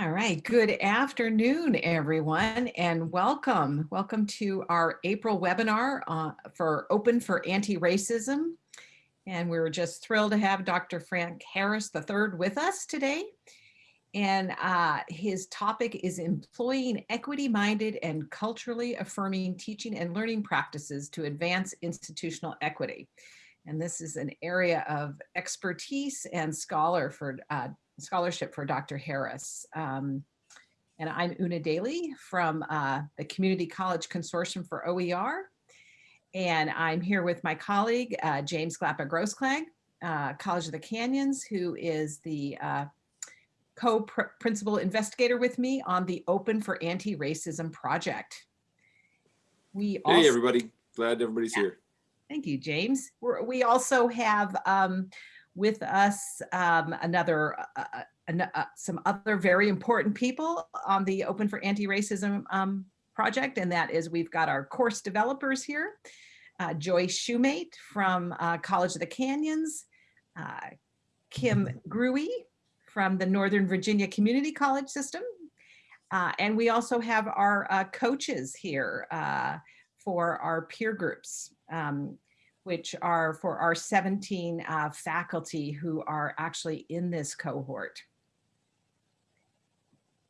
All right, good afternoon, everyone, and welcome. Welcome to our April webinar uh, for Open for Anti-Racism. And we're just thrilled to have Dr. Frank Harris III with us today. And uh, his topic is employing equity-minded and culturally affirming teaching and learning practices to advance institutional equity. And this is an area of expertise and scholar for uh, scholarship for Dr. Harris. Um, and I'm Una Daly from uh, the Community College Consortium for OER. And I'm here with my colleague, uh, James Glapa-Grossklag, uh, College of the Canyons, who is the uh, co-principal investigator with me on the Open for Anti-Racism project. We also, hey everybody, glad everybody's yeah. here. Thank you, James. We're, we also have um, with us um, another uh, uh, uh, some other very important people on the Open for Anti-Racism um, project, and that is we've got our course developers here, uh, Joyce Shoemate from uh, College of the Canyons, uh, Kim Grewe from the Northern Virginia Community College System, and we also have our coaches here for our peer groups. Um, which are for our 17 uh, faculty who are actually in this cohort.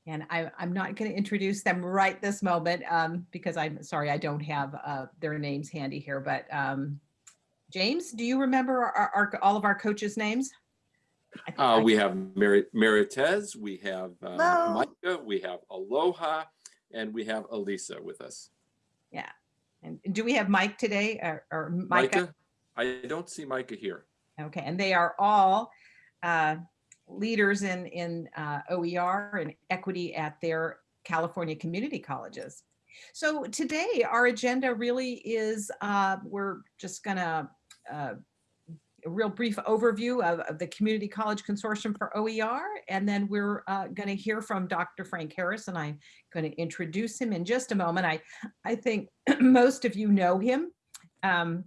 And I, am not going to introduce them right this moment um, because I'm sorry, I don't have uh, their names handy here. But um, James, do you remember our, our, all of our coaches' names? Uh, we have Mer Meritez, we have uh, Micah, we have Aloha, and we have Elisa with us. Yeah. And do we have Mike today or, or Micah? Micah? I don't see Micah here. Okay, and they are all uh, leaders in, in uh, OER and equity at their California community colleges. So today our agenda really is, uh, we're just gonna, uh, a real brief overview of, of, the Community College Consortium for OER, and then we're uh, gonna hear from Dr. Frank Harris, and I'm gonna introduce him in just a moment. I, I think most of you know him. Um,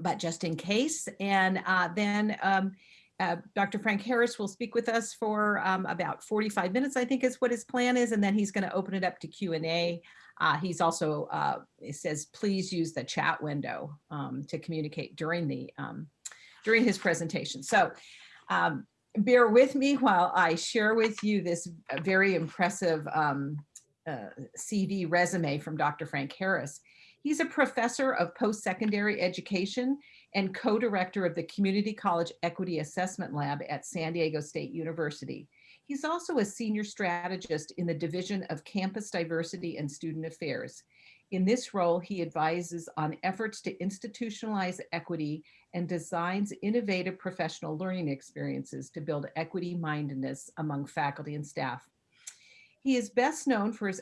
but just in case. And uh, then um, uh, Dr. Frank Harris will speak with us for um, about 45 minutes, I think is what his plan is, and then he's going to open it up to Q&A. Uh, he's also, uh, says, please use the chat window um, to communicate during the um, during his presentation. So um, bear with me while I share with you this very impressive um, uh, CV resume from Dr. Frank Harris. He's a professor of post-secondary education and co-director of the Community College Equity Assessment Lab at San Diego State University. He's also a senior strategist in the Division of Campus Diversity and Student Affairs. In this role, he advises on efforts to institutionalize equity and designs innovative professional learning experiences to build equity mindedness among faculty and staff. He is best known for his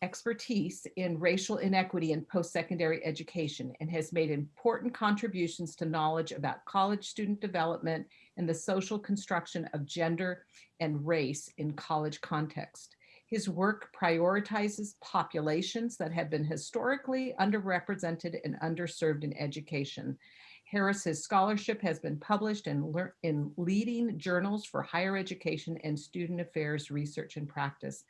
expertise in racial inequity in post-secondary education and has made important contributions to knowledge about college student development and the social construction of gender and race in college context. His work prioritizes populations that have been historically underrepresented and underserved in education. Harris's scholarship has been published in, in leading journals for higher education and student affairs research and practice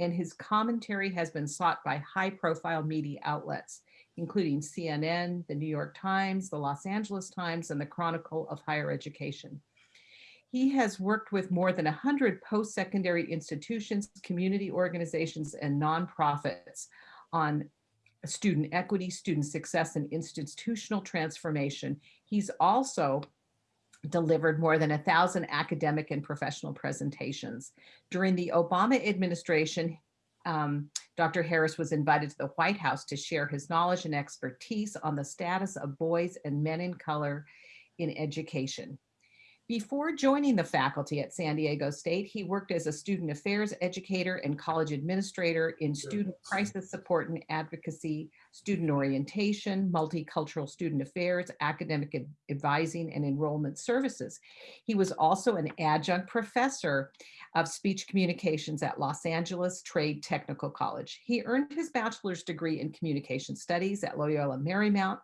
and his commentary has been sought by high profile media outlets, including CNN, the New York Times, the Los Angeles Times, and the Chronicle of Higher Education. He has worked with more than 100 post-secondary institutions, community organizations, and nonprofits on student equity, student success, and institutional transformation. He's also delivered more than a thousand academic and professional presentations. During the Obama administration, um, Dr. Harris was invited to the White House to share his knowledge and expertise on the status of boys and men in color in education. Before joining the faculty at San Diego State, he worked as a student affairs educator and college administrator in student crisis support and advocacy, student orientation, multicultural student affairs, academic advising, and enrollment services. He was also an adjunct professor of speech communications at Los Angeles Trade Technical College. He earned his bachelor's degree in communication studies at Loyola Marymount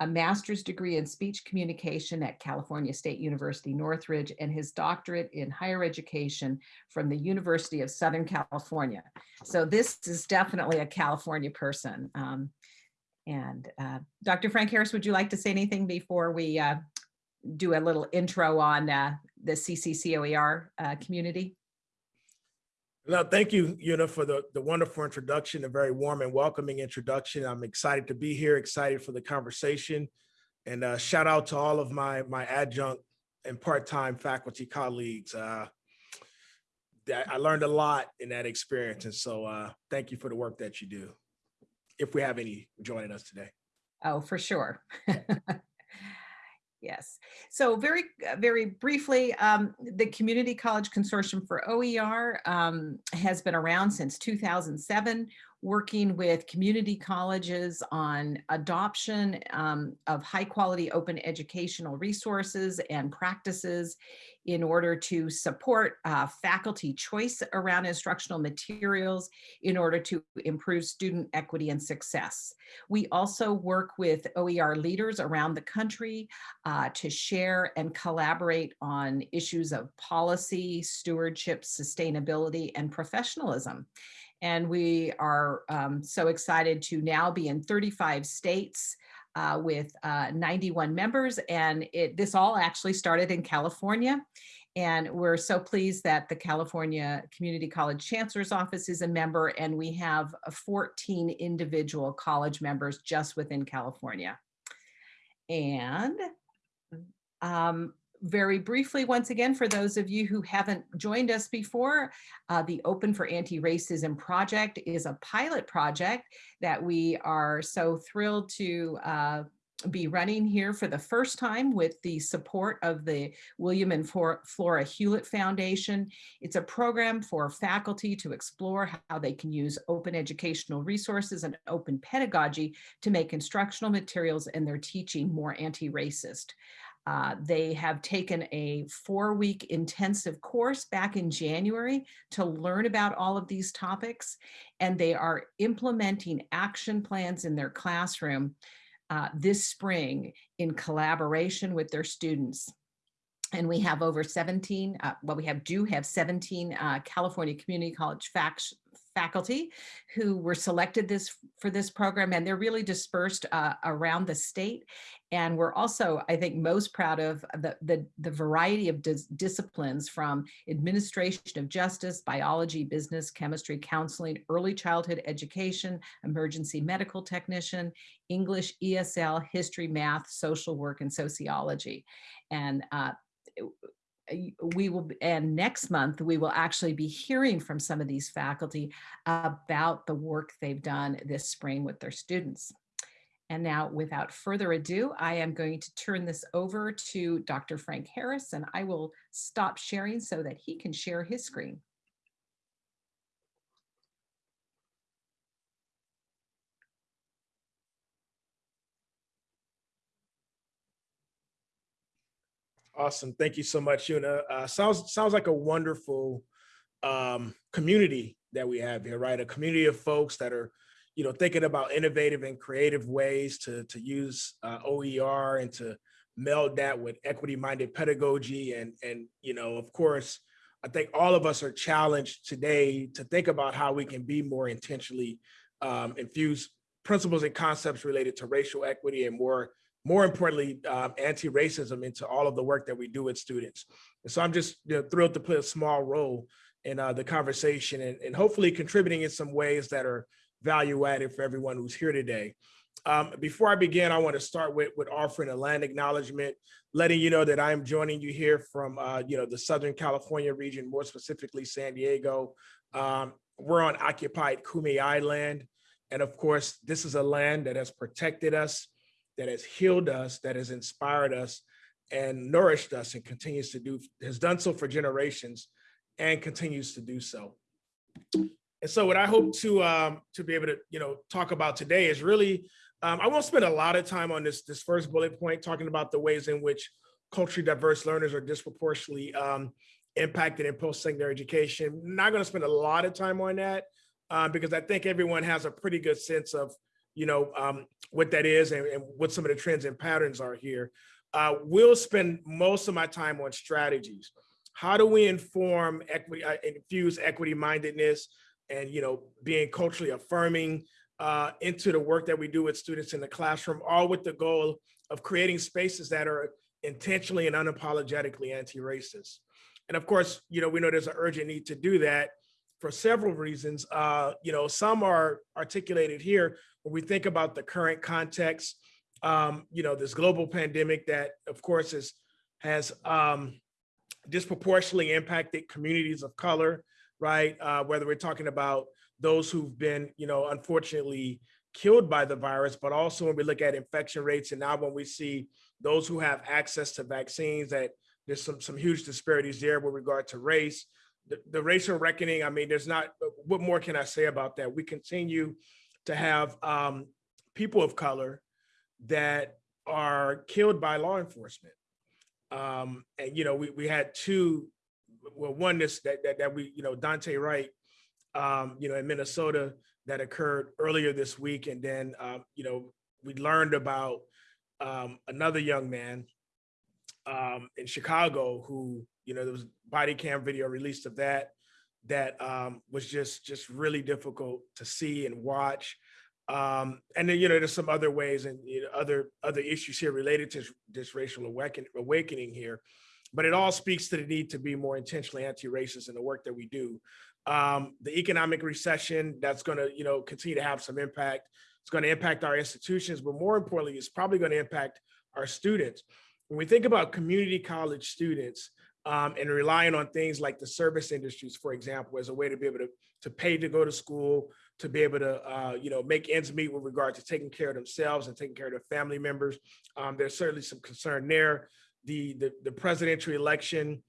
a master's degree in speech communication at California State University Northridge, and his doctorate in higher education from the University of Southern California. So this is definitely a California person. Um, and uh, Dr. Frank Harris, would you like to say anything before we uh, do a little intro on uh, the CCCOER uh, community? No, thank you, Una, for the, the wonderful introduction, a very warm and welcoming introduction. I'm excited to be here, excited for the conversation. And uh, shout out to all of my, my adjunct and part-time faculty colleagues. Uh, I learned a lot in that experience. And so uh, thank you for the work that you do. If we have any joining us today. Oh, for sure. Yes. So very, uh, very briefly, um, the Community College Consortium for OER um, has been around since 2007, working with community colleges on adoption um, of high quality open educational resources and practices in order to support uh, faculty choice around instructional materials in order to improve student equity and success. We also work with OER leaders around the country uh, to share and collaborate on issues of policy, stewardship, sustainability, and professionalism. And we are um, so excited to now be in 35 states uh, with uh, 91 members. And it, this all actually started in California. And we're so pleased that the California Community College Chancellor's Office is a member and we have uh, 14 individual college members just within California. And um, very briefly, once again, for those of you who haven't joined us before, uh, the Open for Anti-Racism project is a pilot project that we are so thrilled to uh, be running here for the first time with the support of the William and Flora Hewlett Foundation. It's a program for faculty to explore how they can use open educational resources and open pedagogy to make instructional materials and their teaching more anti-racist. Uh, they have taken a four week intensive course back in January to learn about all of these topics, and they are implementing action plans in their classroom uh, this spring in collaboration with their students. And we have over 17, uh, well, we have do have 17 uh, California Community College fac faculty who were selected this for this program and they're really dispersed uh, around the state. And we're also i think most proud of the the, the variety of dis disciplines from administration of justice biology business chemistry counseling early childhood education emergency medical technician english esl history math social work and sociology. And uh, we will, and next month, we will actually be hearing from some of these faculty about the work they've done this spring with their students. And now without further ado, I am going to turn this over to Dr. Frank Harris and I will stop sharing so that he can share his screen. Awesome. Thank you so much, Una. Uh, sounds sounds like a wonderful um, community that we have here, right? A community of folks that are, you know, thinking about innovative and creative ways to, to use uh, OER and to meld that with equity-minded pedagogy. And, and, you know, of course, I think all of us are challenged today to think about how we can be more intentionally um, infuse principles and concepts related to racial equity and more more importantly, um, anti-racism into all of the work that we do with students. And so I'm just you know, thrilled to play a small role in uh, the conversation and, and, hopefully contributing in some ways that are value added for everyone who's here today. Um, before I begin, I want to start with, with offering a land acknowledgement, letting you know that I am joining you here from uh, you know the Southern California region, more specifically San Diego. Um, we're on occupied Kumeyaay Island. And of course, this is a land that has protected us that has healed us, that has inspired us and nourished us and continues to do, has done so for generations and continues to do so. And so what I hope to um, to be able to, you know, talk about today is really, um, I won't spend a lot of time on this, this first bullet point, talking about the ways in which culturally diverse learners are disproportionately um, impacted in post-secondary education. Not gonna spend a lot of time on that uh, because I think everyone has a pretty good sense of you know, um, what that is and, and what some of the trends and patterns are here. Uh, we'll spend most of my time on strategies. How do we inform equity, uh, infuse equity mindedness and, you know, being culturally affirming uh, into the work that we do with students in the classroom, all with the goal of creating spaces that are intentionally and unapologetically anti-racist. And of course, you know, we know there's an urgent need to do that for several reasons. Uh, you know, some are articulated here when we think about the current context, um, you know, this global pandemic that of course is, has um, disproportionately impacted communities of color, right? Uh, whether we're talking about those who've been, you know, unfortunately killed by the virus, but also when we look at infection rates and now when we see those who have access to vaccines that there's some, some huge disparities there with regard to race. The, racial reckoning, I mean, there's not, what more can I say about that? We continue to have um, people of color that are killed by law enforcement. Um, and, you know, we, we had two, well, one this that, that, that we, you know, Daunte Wright, um, you know, in Minnesota that occurred earlier this week. And then, um, you know, we learned about um, another young man um, in Chicago who, you know, there was body cam video released of that, that um, was just, just really difficult to see and watch. Um, and then, you know, there's some other ways and you know, other, other issues here related to this racial awaken, awakening here. But it all speaks to the need to be more intentionally anti-racist in the work that we do. Um, the economic recession that's going to, you know, continue to have some impact. It's going to impact our institutions, but more importantly, it's probably going to impact our students. When we think about community college students um, and relying on things like the service industries, for example, as a way to be able to, to pay to go to school, to be able to, uh, you know, make ends meet with regard to taking care of themselves and taking care of their family members. Um, there's certainly some concern there. The, the, the presidential election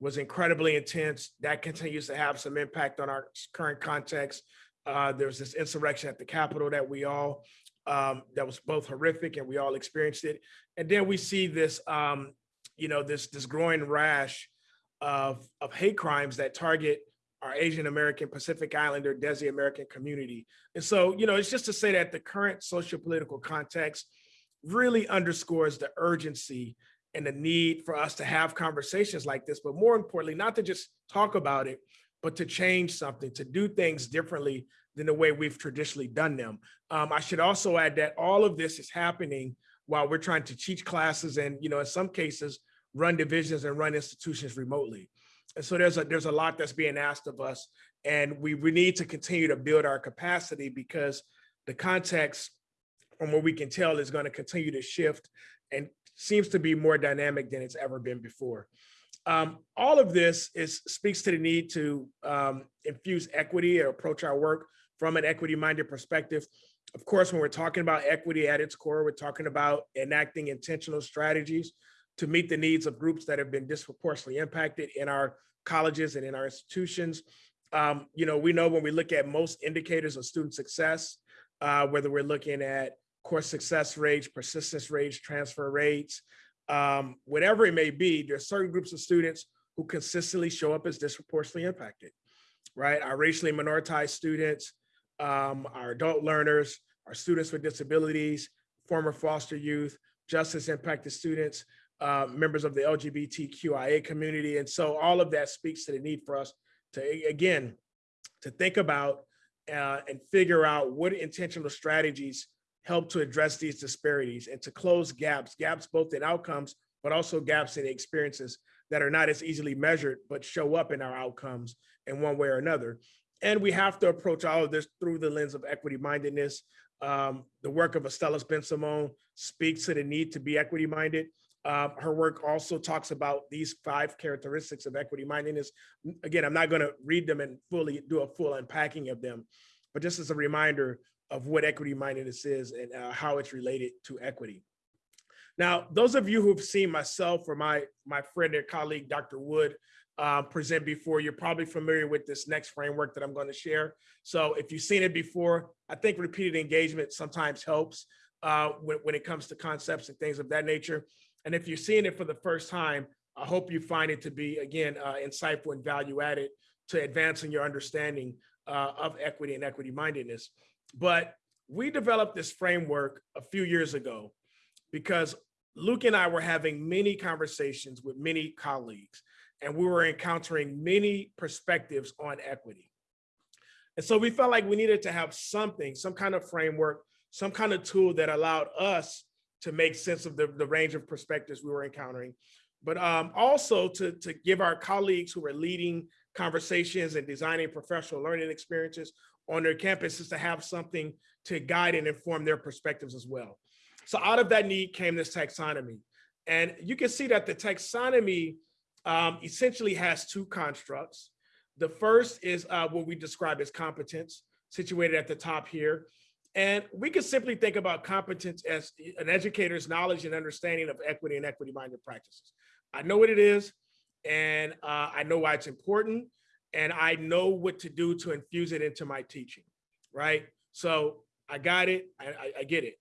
was incredibly intense. That continues to have some impact on our current context. Uh, there was this insurrection at the Capitol that we all, um, that was both horrific and we all experienced it. And then we see this, um, you know, this, this growing rash of, of hate crimes that target our Asian American, Pacific Islander, Desi American community. And so, you know, it's just to say that the current social political context really underscores the urgency and the need for us to have conversations like this, but more importantly, not to just talk about it, but to change something, to do things differently than the way we've traditionally done them. Um, I should also add that all of this is happening while we're trying to teach classes and, you know, in some cases, run divisions and run institutions remotely. And so there's a there's a lot that's being asked of us, and we, we need to continue to build our capacity because the context from what we can tell is going to continue to shift and seems to be more dynamic than it's ever been before. Um, all of this is speaks to the need to um, infuse equity or approach our work from an equity-minded perspective. Of course, when we're talking about equity at its core, we're talking about enacting intentional strategies to meet the needs of groups that have been disproportionately impacted in our colleges and in our institutions. Um, you know, we know when we look at most indicators of student success, uh, whether we're looking at course success rates, persistence rates, transfer rates, um, whatever it may be, there's certain groups of students who consistently show up as disproportionately impacted, right? Our racially minoritized students, um, our adult learners, our students with disabilities, former foster youth, justice impacted students, uh, members of the LGBTQIA community. And so all of that speaks to the need for us to, again, to think about uh, and figure out what intentional strategies help to address these disparities and to close gaps, gaps both in outcomes, but also gaps in experiences that are not as easily measured, but show up in our outcomes in one way or another. And we have to approach all of this through the lens of equity mindedness. Um, the work of Estela Bensimon speaks to the need to be equity minded. Um, her work also talks about these five characteristics of equity mindedness. Again, I'm not going to read them and fully do a full unpacking of them, but just as a reminder of what equity mindedness is and uh, how it's related to equity. Now, those of you who've seen myself or my, my friend and colleague, Dr. Wood, uh, present before, you're probably familiar with this next framework that I'm going to share. So if you've seen it before, I think repeated engagement sometimes helps uh, when, when it comes to concepts and things of that nature. And if you're seeing it for the first time, I hope you find it to be, again, uh, insightful and value added to advancing your understanding uh, of equity and equity mindedness. But we developed this framework a few years ago because Luke and I were having many conversations with many colleagues, and we were encountering many perspectives on equity. And so we felt like we needed to have something, some kind of framework, some kind of tool that allowed us to make sense of the, the range of perspectives we were encountering, but um, also to, to give our colleagues who were leading conversations and designing professional learning experiences on their campuses to have something to guide and inform their perspectives as well. So out of that need came this taxonomy. And you can see that the taxonomy um, essentially has two constructs. The first is uh, what we describe as competence, situated at the top here. And we can simply think about competence as an educator's knowledge and understanding of equity and equity-minded practices. I know what it is, and uh, I know why it's important, and I know what to do to infuse it into my teaching, right? So I got it, I, I, I get it.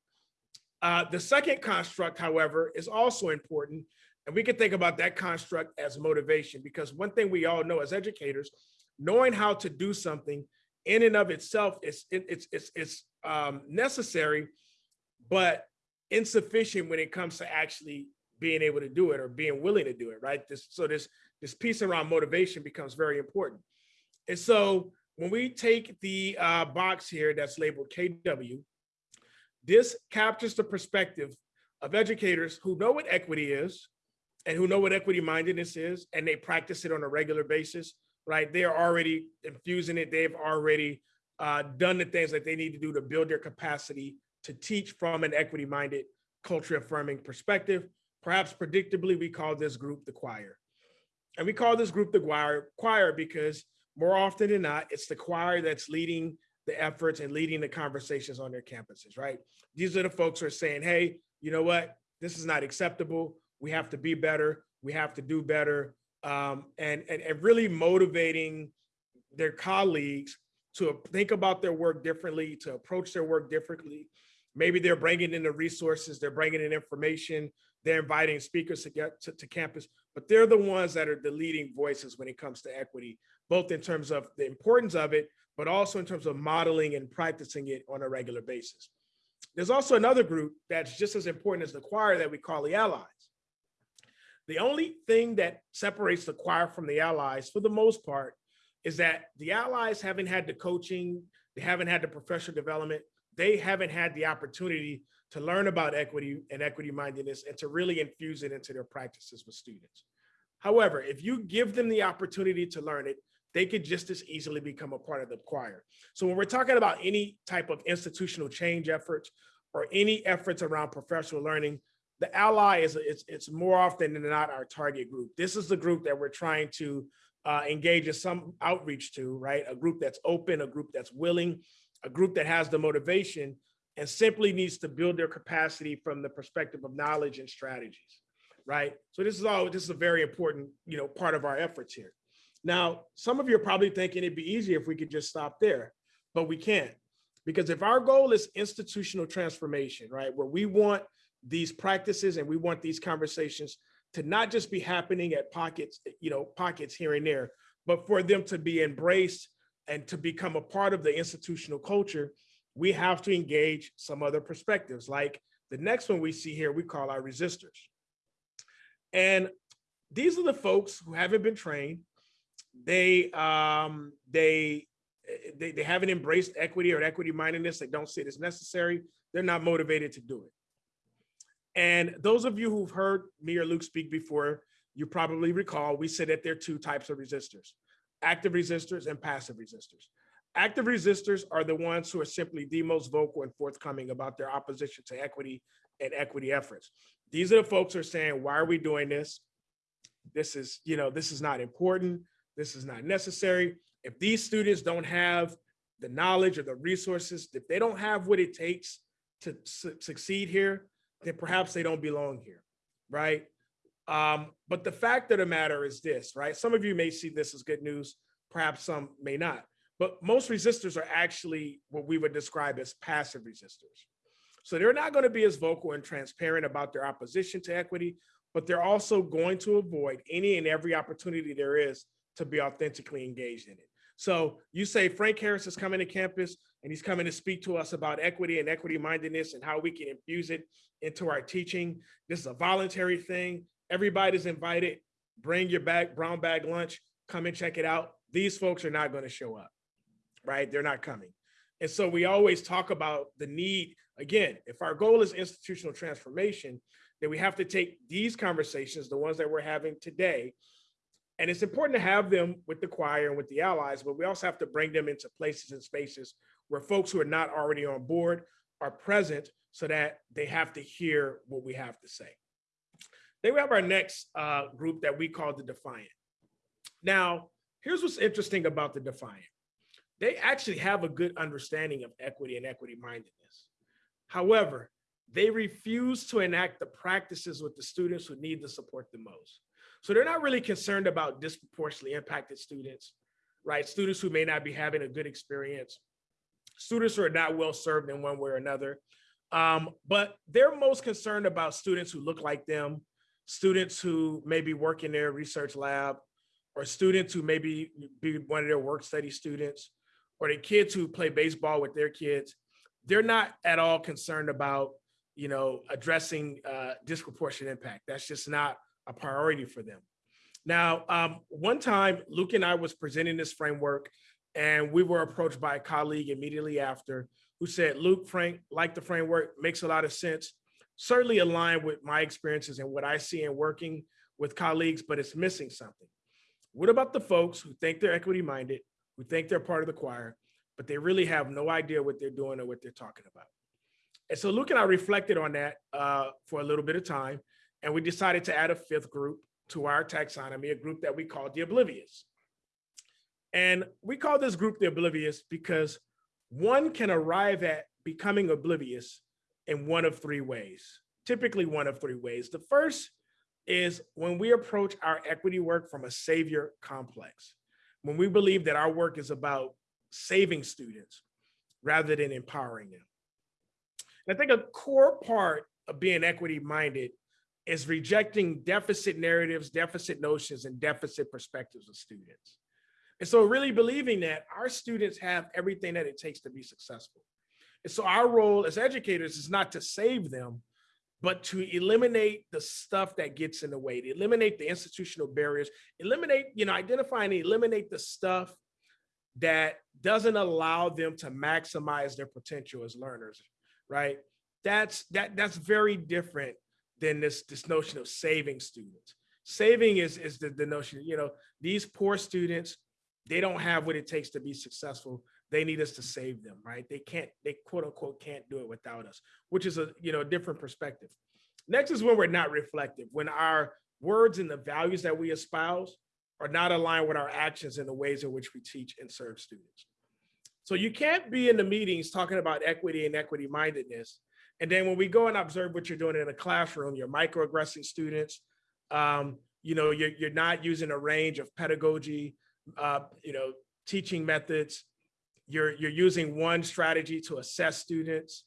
Uh, the second construct, however, is also important, and we can think about that construct as motivation, because one thing we all know as educators, knowing how to do something in and of itself is it, it's it's it's um, necessary, but insufficient when it comes to actually being able to do it or being willing to do it, right? This, so this, this piece around motivation becomes very important. And so when we take the uh, box here that's labeled KW, this captures the perspective of educators who know what equity is and who know what equity mindedness is, and they practice it on a regular basis, right? They are already infusing it. They've already uh, done the things that they need to do to build their capacity to teach from an equity minded, culture affirming perspective. Perhaps predictably, we call this group the choir. And we call this group the choir, choir because more often than not, it's the choir that's leading the efforts and leading the conversations on their campuses, right? These are the folks who are saying, hey, you know what? This is not acceptable. We have to be better. We have to do better. Um, and, and, and really motivating their colleagues to think about their work differently, to approach their work differently. Maybe they're bringing in the resources, they're bringing in information, they're inviting speakers to get to, to campus, but they're the ones that are the leading voices when it comes to equity, both in terms of the importance of it, but also in terms of modeling and practicing it on a regular basis. There's also another group that's just as important as the choir that we call the allies. The only thing that separates the choir from the allies, for the most part, is that the allies haven't had the coaching, they haven't had the professional development, they haven't had the opportunity to learn about equity and equity mindedness and to really infuse it into their practices with students. However, if you give them the opportunity to learn it, they could just as easily become a part of the choir. So when we're talking about any type of institutional change efforts or any efforts around professional learning, the ally is it's, it's more often than not our target group. This is the group that we're trying to uh, engage in some outreach to, right? A group that's open, a group that's willing, a group that has the motivation and simply needs to build their capacity from the perspective of knowledge and strategies, right? So this is all, this is a very important, you know, part of our efforts here. Now, some of you are probably thinking it'd be easier if we could just stop there, but we can't. Because if our goal is institutional transformation, right, where we want these practices and we want these conversations to not just be happening at pockets, you know, pockets here and there, but for them to be embraced and to become a part of the institutional culture, we have to engage some other perspectives. Like the next one we see here, we call our resistors. And these are the folks who haven't been trained. They um, they they, they haven't embraced equity or equity mindedness. They don't see it as necessary. They're not motivated to do it. And those of you who've heard me or Luke speak before, you probably recall we said that there are two types of resistors, active resistors and passive resistors. Active resistors are the ones who are simply the most vocal and forthcoming about their opposition to equity and equity efforts. These are the folks who are saying, why are we doing this? This is, you know, this is not important. This is not necessary. If these students don't have the knowledge or the resources, if they don't have what it takes to su succeed here, then perhaps they don't belong here, right? Um, but the fact of the matter is this, right? Some of you may see this as good news, perhaps some may not. But most resistors are actually what we would describe as passive resistors. So they're not going to be as vocal and transparent about their opposition to equity, but they're also going to avoid any and every opportunity there is to be authentically engaged in it. So you say Frank Harris is coming to campus and he's coming to speak to us about equity and equity mindedness and how we can infuse it into our teaching. This is a voluntary thing. Everybody's invited. Bring your bag, brown bag lunch, come and check it out. These folks are not going to show up, right? They're not coming. And so we always talk about the need, again, if our goal is institutional transformation, then we have to take these conversations, the ones that we're having today, and it's important to have them with the choir and with the allies, but we also have to bring them into places and spaces where folks who are not already on board are present so that they have to hear what we have to say. Then we have our next uh, group that we call the Defiant. Now, here's what's interesting about the Defiant. They actually have a good understanding of equity and equity mindedness. However, they refuse to enact the practices with the students who need the support the most. So they're not really concerned about disproportionately impacted students, right? Students who may not be having a good experience, students who are not well served in one way or another. Um, but they're most concerned about students who look like them, students who maybe work in their research lab, or students who maybe be one of their work study students, or the kids who play baseball with their kids. They're not at all concerned about, you know, addressing uh, disproportionate impact. That's just not a priority for them. Now, um, one time, Luke and I was presenting this framework, and we were approached by a colleague immediately after who said, Luke, Frank, like the framework, makes a lot of sense, certainly aligned with my experiences and what I see in working with colleagues, but it's missing something. What about the folks who think they're equity minded, who think they're part of the choir, but they really have no idea what they're doing or what they're talking about? And so Luke and I reflected on that uh, for a little bit of time, and we decided to add a fifth group to our taxonomy, a group that we call the oblivious. And we call this group the oblivious because one can arrive at becoming oblivious in one of three ways, typically one of three ways. The first is when we approach our equity work from a savior complex, when we believe that our work is about saving students rather than empowering them. And I think a core part of being equity minded is rejecting deficit narratives, deficit notions, and deficit perspectives of students. And so really believing that our students have everything that it takes to be successful. And so our role as educators is not to save them, but to eliminate the stuff that gets in the way, to eliminate the institutional barriers, eliminate, you know, identify and eliminate the stuff that doesn't allow them to maximize their potential as learners, right? That's that that's very different than this this notion of saving students. Saving is is the, the notion, you know, these poor students, they don't have what it takes to be successful. They need us to save them, right? They can't, they quote unquote can't do it without us, which is a you know a different perspective. Next is when we're not reflective, when our words and the values that we espouse are not aligned with our actions and the ways in which we teach and serve students. So you can't be in the meetings talking about equity and equity mindedness. And then when we go and observe what you're doing in a classroom, you're microaggressing students. Um, you know, you're, you're not using a range of pedagogy, uh, you know, teaching methods. You're, you're using one strategy to assess students.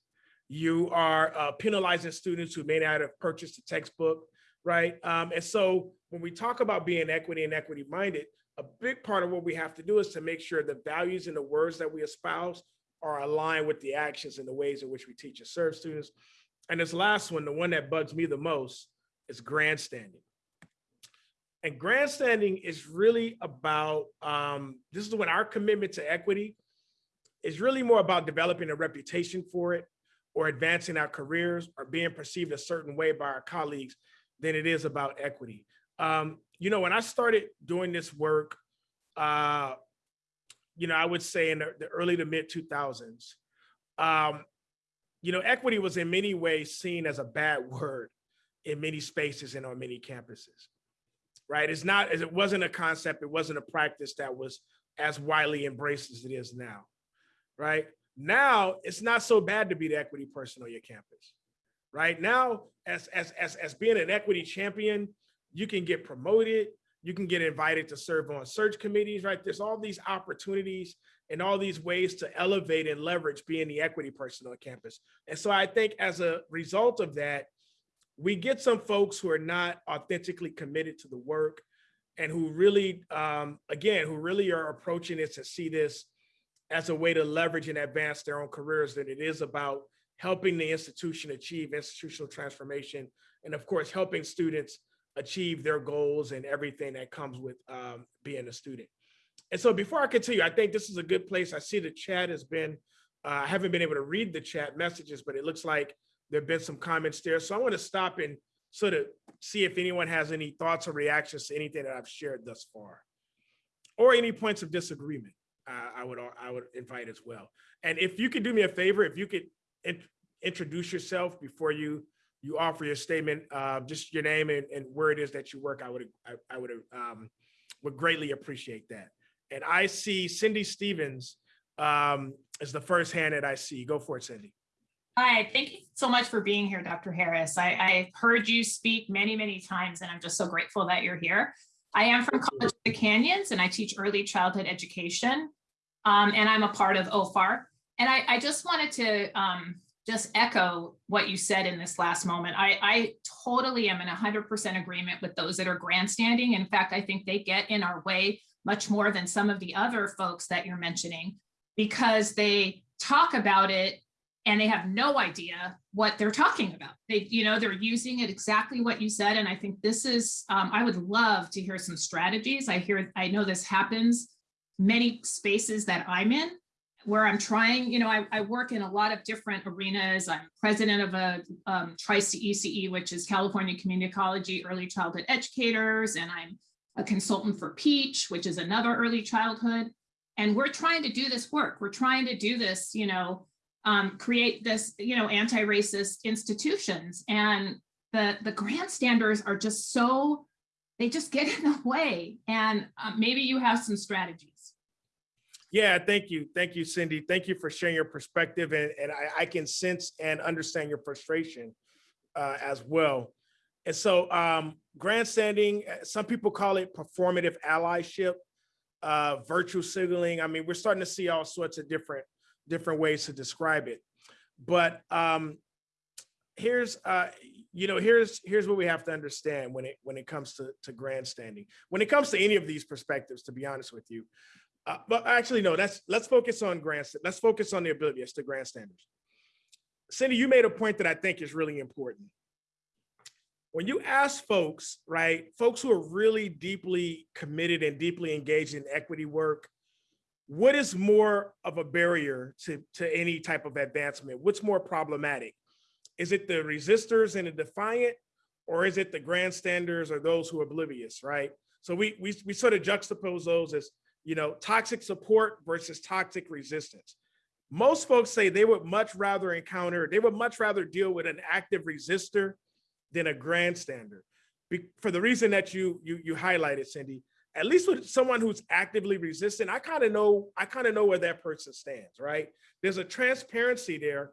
You are uh, penalizing students who may not have purchased a textbook, right? Um, and so when we talk about being equity and equity minded, a big part of what we have to do is to make sure the values and the words that we espouse are aligned with the actions and the ways in which we teach and serve students. And this last one, the one that bugs me the most, is grandstanding. And grandstanding is really about, um, this is when our commitment to equity is really more about developing a reputation for it or advancing our careers or being perceived a certain way by our colleagues than it is about equity. Um, you know, when I started doing this work, uh, you know, I would say in the, the early to mid 2000s, um, you know, equity was in many ways seen as a bad word in many spaces and on many campuses, right? It's not, as it wasn't a concept, it wasn't a practice that was as widely embraced as it is now, right? Now, it's not so bad to be the equity person on your campus, right? Now, as, as, as, as being an equity champion, you can get promoted, you can get invited to serve on search committees, right? There's all these opportunities and all these ways to elevate and leverage being the equity person on campus. And so I think as a result of that, we get some folks who are not authentically committed to the work. and who really, um, again, who really are approaching this and see this as a way to leverage and advance their own careers, that it is about helping the institution achieve institutional transformation, and of course, helping students achieve their goals and everything that comes with um, being a student. And so before I continue, I think this is a good place. I see the chat has been, uh, I haven't been able to read the chat messages, but it looks like there've been some comments there. So I want to stop and sort of see if anyone has any thoughts or reactions to anything that I've shared thus far. Or any points of disagreement, uh, I would I would invite as well. And if you could do me a favor, if you could in- introduce yourself before you you offer your statement, uh, just your name and, and where it is that you work, I would I, I would um, would greatly appreciate that. And I see Cindy Stevens um, is the first hand that I see. Go for it, Cindy. Hi, thank you so much for being here, Dr. Harris. I, I've heard you speak many, many times, and I'm just so grateful that you're here. I am from College of the Canyons, and I teach early childhood education, um, and I'm a part of OFAR. And I, I just wanted to um, just echo what you said in this last moment. I, I totally am in 100% agreement with those that are grandstanding. In fact, I think they get in our way much more than some of the other folks that you're mentioning because they talk about it and they have no idea what they're talking about. They, you know, they're using it exactly what you said. And I think this is, um, I would love to hear some strategies. I hear, I know this happens many spaces that I'm in where I'm trying, you know, I, I work in a lot of different arenas. I'm president of a um, TRI-ECE, which is California Community College Early Childhood Educators, and I'm a consultant for Peach, which is another early childhood. And we're trying to do this work. We're trying to do this, you know, um, create this, you know, anti-racist institutions. And the, the grandstanders are just so, they just get in the way. And uh, maybe you have some strategies. Yeah, thank you. Thank you, Cindy. Thank you for sharing your perspective. And, and I, I can sense and understand your frustration uh, as well. And so um, grandstanding, some people call it performative allyship, uh, virtue signaling. I mean, we're starting to see all sorts of different different ways to describe it. But um, here's, uh, you know, here's here's what we have to understand when it when it comes to, to grandstanding. When it comes to any of these perspectives, to be honest with you. Uh, but actually, no, that's let's focus on grandstand. Let's focus on the oblivious, the grandstanders. Cindy, you made a point that I think is really important. When you ask folks, right, folks who are really deeply committed and deeply engaged in equity work, what is more of a barrier to, to any type of advancement? What's more problematic? Is it the resistors and the defiant, or is it the grandstanders or those who are oblivious, right? So we, we, we sort of juxtapose those as, you know, toxic support versus toxic resistance. Most folks say they would much rather encounter, they would much rather deal with an active resistor than a grandstander. Be, for the reason that you, you, you highlighted, Cindy, at least with someone who's actively resistant, I kind of know, I kind of know where that person stands, right? There's a transparency there.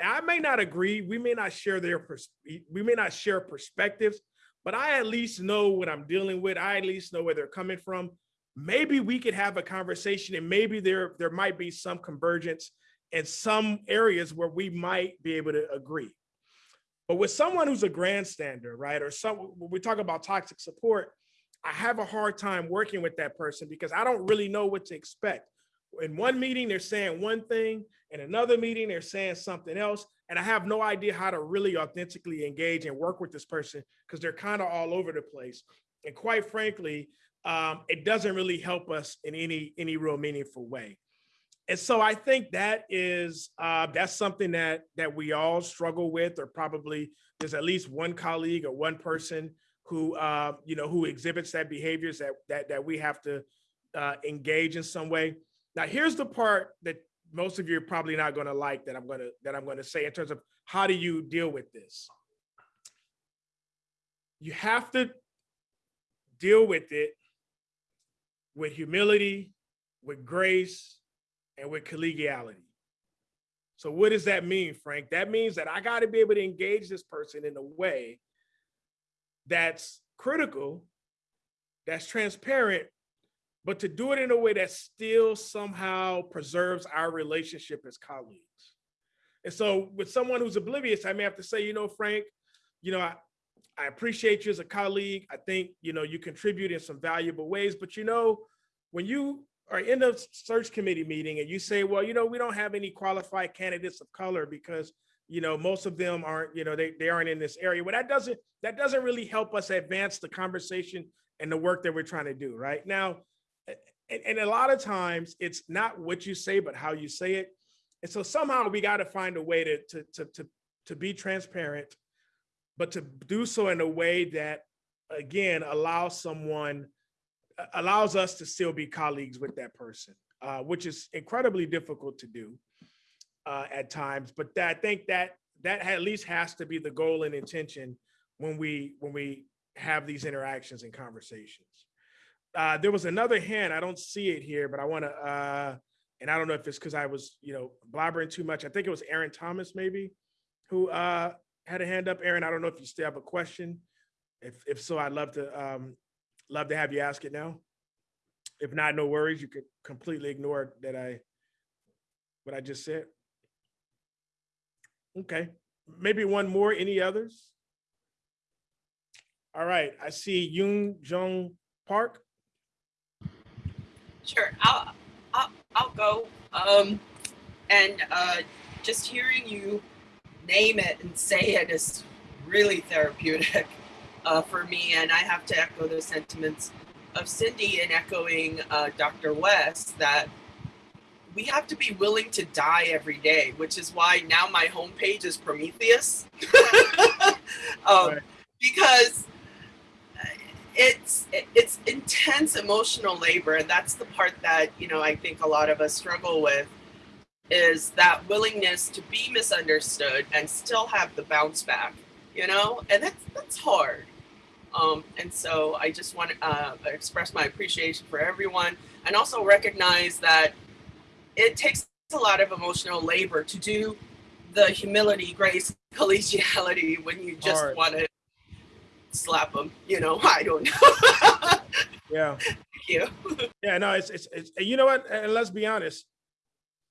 I may not agree, we may not share their, we may not share perspectives, but I at least know what I'm dealing with. I at least know where they're coming from. Maybe we could have a conversation and maybe there, there might be some convergence in some areas where we might be able to agree. But with someone who's a grandstander, right? Or some, when we talk about toxic support, I have a hard time working with that person because I don't really know what to expect. In one meeting, they're saying one thing, in another meeting, they're saying something else. And I have no idea how to really authentically engage and work with this person because they're kind of all over the place. And quite frankly, um, it doesn't really help us in any any real meaningful way. And so I think that is uh, that's something that that we all struggle with, or probably there's at least one colleague or one person who uh, you know who exhibits that behaviors that that that we have to uh, engage in some way. Now, here's the part that most of you are probably not going to like that I'm going to that I'm going to say in terms of how do you deal with this. You have to deal with it with humility, with grace, and with collegiality. So what does that mean, Frank? That means that I got to be able to engage this person in a way that's critical, that's transparent, but to do it in a way that still somehow preserves our relationship as colleagues. And so with someone who's oblivious, I may have to say, you know, Frank, you know, I, I appreciate you as a colleague. I think, you know, you contribute in some valuable ways, but you know, when you are in a search committee meeting and you say, well, you know, we don't have any qualified candidates of color because, you know, most of them aren't, you know, they, they aren't in this area. Well, that doesn't, that doesn't really help us advance the conversation and the work that we're trying to do right now. And, and a lot of times it's not what you say, but how you say it. And so somehow we got to find a way to, to, to, to, to be transparent, but to do so in a way that, again, allows someone, allows us to still be colleagues with that person, uh, which is incredibly difficult to do uh, at times. But that, I think that that at least has to be the goal and intention when we when we have these interactions and conversations. Uh, there was another hand, I don't see it here, but I want to, uh, and I don't know if it's because I was, you know, blabbering too much. I think it was Aaron Thomas maybe who uh, had a hand up. Aaron, I don't know if you still have a question. If if so, I'd love to um, love to have you ask it now. If not, no worries. You could completely ignore that I what I just said. Okay, maybe one more. Any others? All right, I see Yoon Jung Park. Sure, I'll, I'll, I'll go. Um, and uh, just hearing you name it and say it is really therapeutic uh, for me. And I have to echo the sentiments of Cindy and echoing uh, Dr. West that we have to be willing to die every day, which is why now my homepage is Prometheus. um, Right. Because it's it's intense emotional labor and that's the part that you know i think a lot of us struggle with is that willingness to be misunderstood and still have the bounce back you know and that's that's hard um, and so i just want to uh, express my appreciation for everyone and also recognize that it takes a lot of emotional labor to do the humility grace collegiality when you just Hard. want to slap them you know i don't know Yeah. Thank you Yeah, no, it's, it's, it's, you know what? And let's be honest.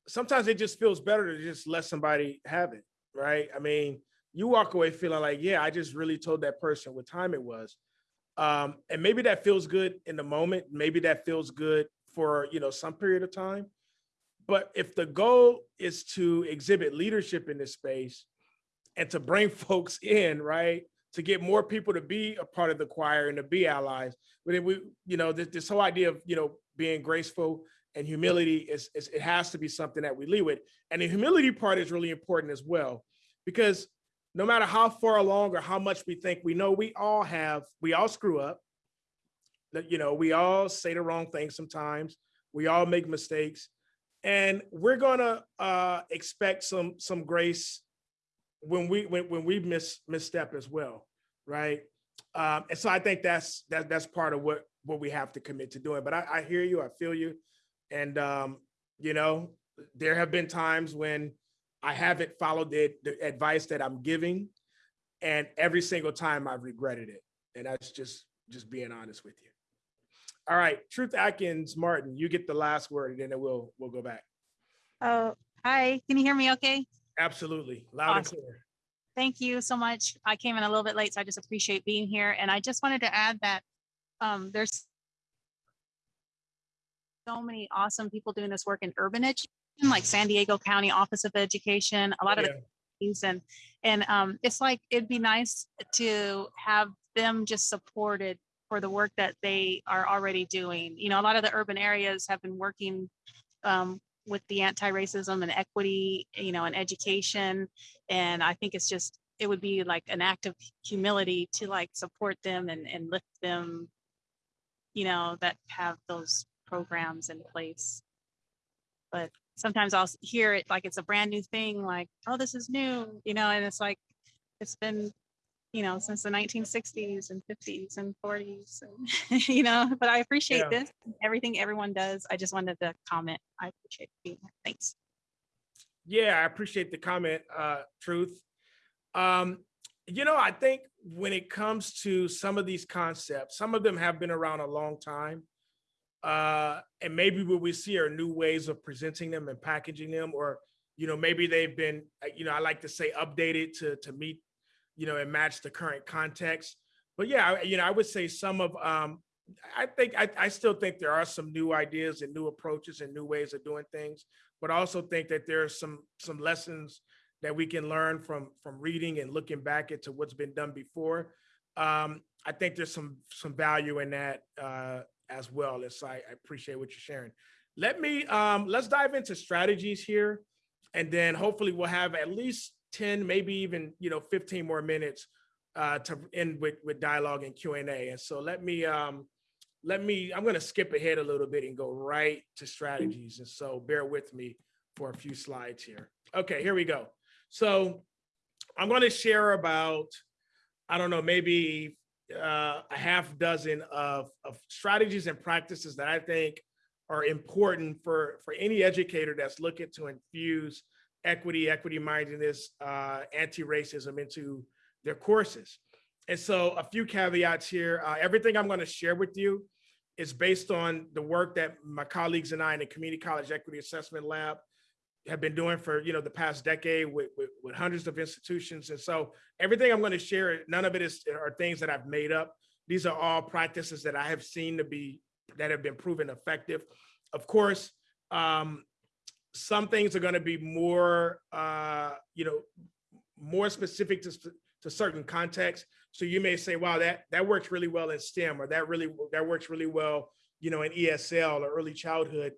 Sometimes it just feels better to just let somebody have it, right? I mean, you walk away feeling like, yeah, I just really told that person what time it was. Um, and maybe that feels good in the moment. Maybe that feels good for, you know, some period of time. But if the goal is to exhibit leadership in this space and to bring folks in, right? To get more people to be a part of the choir and to be allies, but we, you know, this, this whole idea of, you know, being graceful and humility is, is, it has to be something that we lead with. And the humility part is really important as well, because no matter how far along or how much we think we know, we all have, we all screw up. That, you know, we all say the wrong thing sometimes. We all make mistakes. And we're gonna uh, expect some some grace when we when, when we miss misstep as well, right? Um, and so I think that's that that's part of what what we have to commit to doing. But I, I hear you, I feel you, and um, you know, there have been times when I haven't followed the, the advice that I'm giving, and every single time I've regretted it. And that's just just being honest with you. All right, Truth Atkins Martin, you get the last word, and then we'll we'll go back. Oh, hi. Can you hear me okay? Absolutely, loud Awesome. and clear. Thank you so much. I came in a little bit late, so I just appreciate being here. And I just wanted to add that um, there's so many awesome people doing this work in urban education, like San Diego County Office of Education, a lot of the Yeah. and and um, it's like it'd be nice to have them just supported for the work that they are already doing. You know, a lot of the urban areas have been working um, with the anti-racism and equity, you know, and education. And I think it's just it would be like an act of humility to like support them and, and lift them, you know, that have those programs in place. But sometimes I'll hear it like it's a brand new thing, like, oh, this is new, you know, and it's like, it's been, you know, since the 1960s and 50s and 40s, and, you know, but I appreciate Yeah. this, everything everyone does. I just wanted to comment. I appreciate being here. Thanks. Yeah, I appreciate the comment, uh, Truth. Um, you know, I think when it comes to some of these concepts, some of them have been around a long time. Uh, and maybe what we see are new ways of presenting them and packaging them, or, you know, maybe they've been, uh, you know, I like to say updated to, to meet, you know, and match the current context. but yeah, you know, I would say some of, um, I think, I, I still think there are some new ideas and new approaches and new ways of doing things. But also think that there are some, some lessons that we can learn from, from reading and looking back into what's been done before. Um, I think there's some, some value in that, uh, as well. As I, I appreciate what you're sharing. Let me, um, let's dive into strategies here. And then hopefully we'll have at least 10, maybe even, you know, 15 more minutes uh, to end with, with dialogue and Q and A. And so let me, um, let me, I'm gonna skip ahead a little bit and go right to strategies. And so bear with me for a few slides here. Okay, here we go. So I'm gonna share about, I don't know, maybe uh, a half dozen of, of strategies and practices that I think are important for, for any educator that's looking to infuse equity, equity mindedness, uh, anti-racism into their courses. And so a few caveats here. Uh, everything I'm going to share with you is based on the work that my colleagues and I in the Community College Equity Assessment Lab have been doing for you know the past decade with, with, with hundreds of institutions. And so everything I'm going to share, none of it is are things that I've made up. These are all practices that I have seen to be that have been proven effective. Of course, um, some things are going to be more, uh, you know, more specific to, to certain contexts. So you may say, wow, that, that works really well in STEM or that really, that works really well, you know, in ESL or early childhood.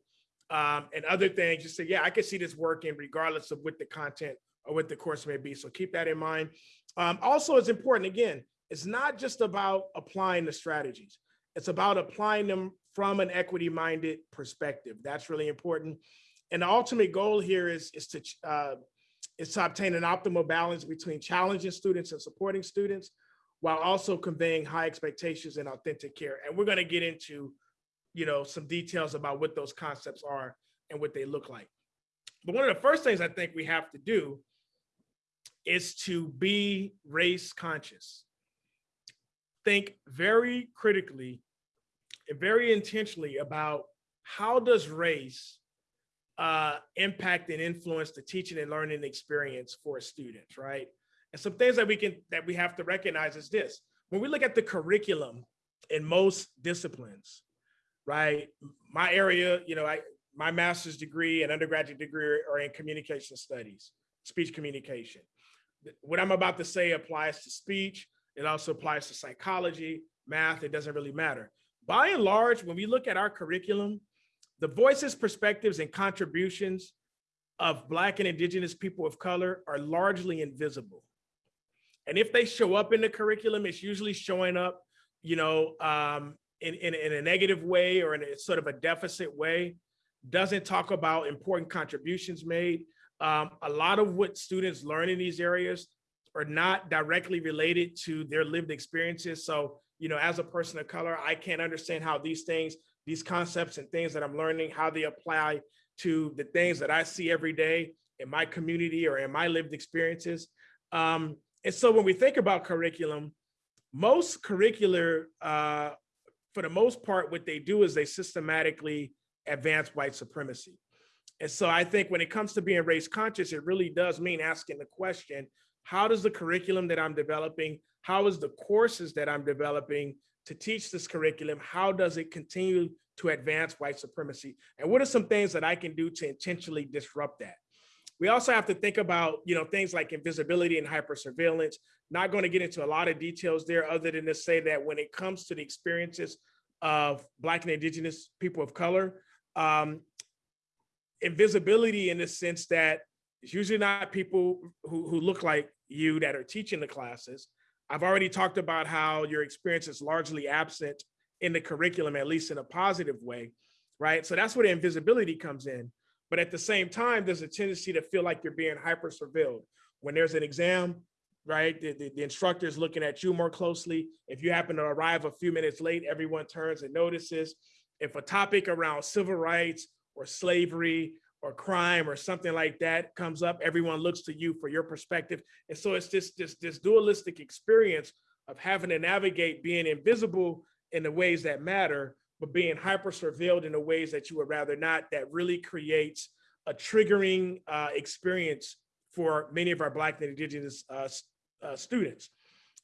Um, and other things, you say, yeah, I can see this working regardless of what the content or what the course may be. So keep that in mind. Um, also, it's important, again, it's not just about applying the strategies. It's about applying them from an equity-minded perspective. That's really important. And the ultimate goal here is, is to uh, is to obtain an optimal balance between challenging students and supporting students, while also conveying high expectations and authentic care. And we're going to get into, you know, some details about what those concepts are and what they look like. But one of the first things I think we have to do is to be race conscious. Think very critically and very intentionally about how does race uh, impact and influence the teaching and learning experience for students, right? And some things that we can that we have to recognize is this: when we look at the curriculum in most disciplines, right? My area, you know, I my master's degree and undergraduate degree are in communication studies, speech communication. What I'm about to say applies to speech. It also applies to psychology, math. It doesn't really matter. By and large, when we look at our curriculum, the voices, perspectives, and contributions of Black and Indigenous people of color are largely invisible. And if they show up in the curriculum, it's usually showing up, you know, um, in, in, in a negative way or in a sort of a deficit way, doesn't talk about important contributions made. Um, a lot of what students learn in these areas are not directly related to their lived experiences. So, you know, as a person of color, I can't understand how these things these concepts and things that I'm learning, how they apply to the things that I see every day in my community or in my lived experiences. Um, and so when we think about curriculum, most curricular, uh, for the most part, what they do is they systematically advance white supremacy. And so I think when it comes to being race conscious, it really does mean asking the question, how does the curriculum that I'm developing, how is the courses that I'm developing to teach this curriculum, how does it continue to advance white supremacy? And what are some things that I can do to intentionally disrupt that? We also have to think about, you know, things like invisibility and hypersurveillance. Not going to get into a lot of details there other than to say that when it comes to the experiences of Black and Indigenous people of color, um, invisibility in the sense that it's usually not people who, who look like you that are teaching the classes. I've already talked about how your experience is largely absent in the curriculum, at least in a positive way, right? So that's where the invisibility comes in. But at the same time, there's a tendency to feel like you're being hyper surveilled. When there's an exam, right, the, the, the instructor is looking at you more closely. If you happen to arrive a few minutes late, everyone turns and notices. If a topic around civil rights or slavery or crime or something like that comes up, everyone looks to you for your perspective. And so it's this, this, this dualistic experience of having to navigate being invisible in the ways that matter, but being hyper surveilled in the ways that you would rather not, that really creates a triggering uh, experience for many of our Black and Indigenous uh, uh, students.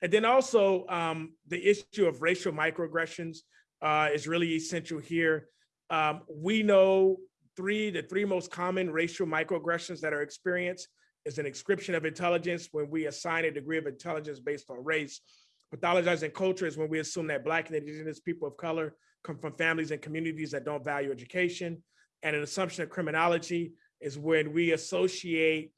And then also um, the issue of racial microaggressions uh, is really essential here. Um, we know three, the three most common racial microaggressions that are experienced is an ascription of intelligence when we assign a degree of intelligence based on race. Pathologizing culture is when we assume that Black and Indigenous people of color come from families and communities that don't value education. And an assumption of criminology is when we associate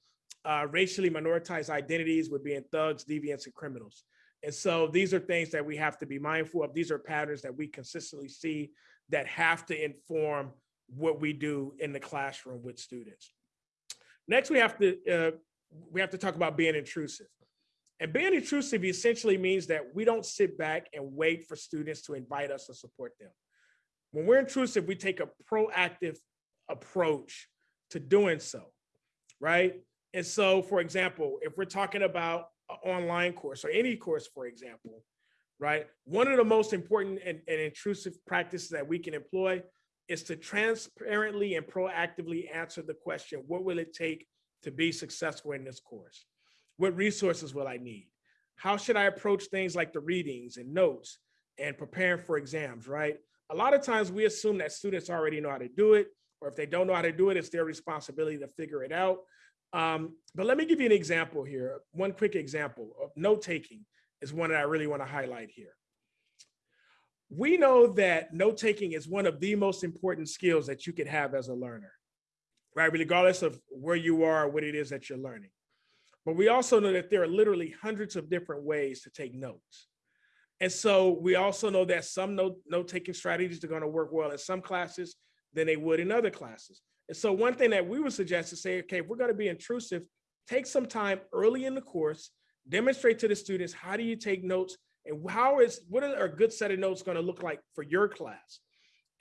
uh, racially minoritized identities with being thugs, deviants, and criminals. And so these are things that we have to be mindful of. These are patterns that we consistently see that have to inform what we do in the classroom with students. Next, we have to uh, we have to talk about being intrusive. And being intrusive essentially means that we don't sit back and wait for students to invite us to support them. When we're intrusive, we take a proactive approach to doing so, right? And so, for example, if we're talking about an online course or any course, for example, right? One of the most important and, and intrusive practices that we can employ is to transparently and proactively answer the question, what will it take to be successful in this course? What resources will I need? How should I approach things like the readings and notes and preparing for exams, right? A lot of times we assume that students already know how to do it, or if they don't know how to do it, it's their responsibility to figure it out. Um, but let me give you an example here. One quick example of note taking is one that I really want to highlight here. We know that note taking is one of the most important skills that you could have as a learner, right? Regardless of where you are, what it is that you're learning. But we also know that there are literally hundreds of different ways to take notes. And so we also know that some note, note taking strategies are going to work well in some classes than they would in other classes. And so one thing that we would suggest is say, okay, if we're going to be intrusive, take some time early in the course, demonstrate to the students how do you take notes and how is what are a good set of notes going to look like for your class?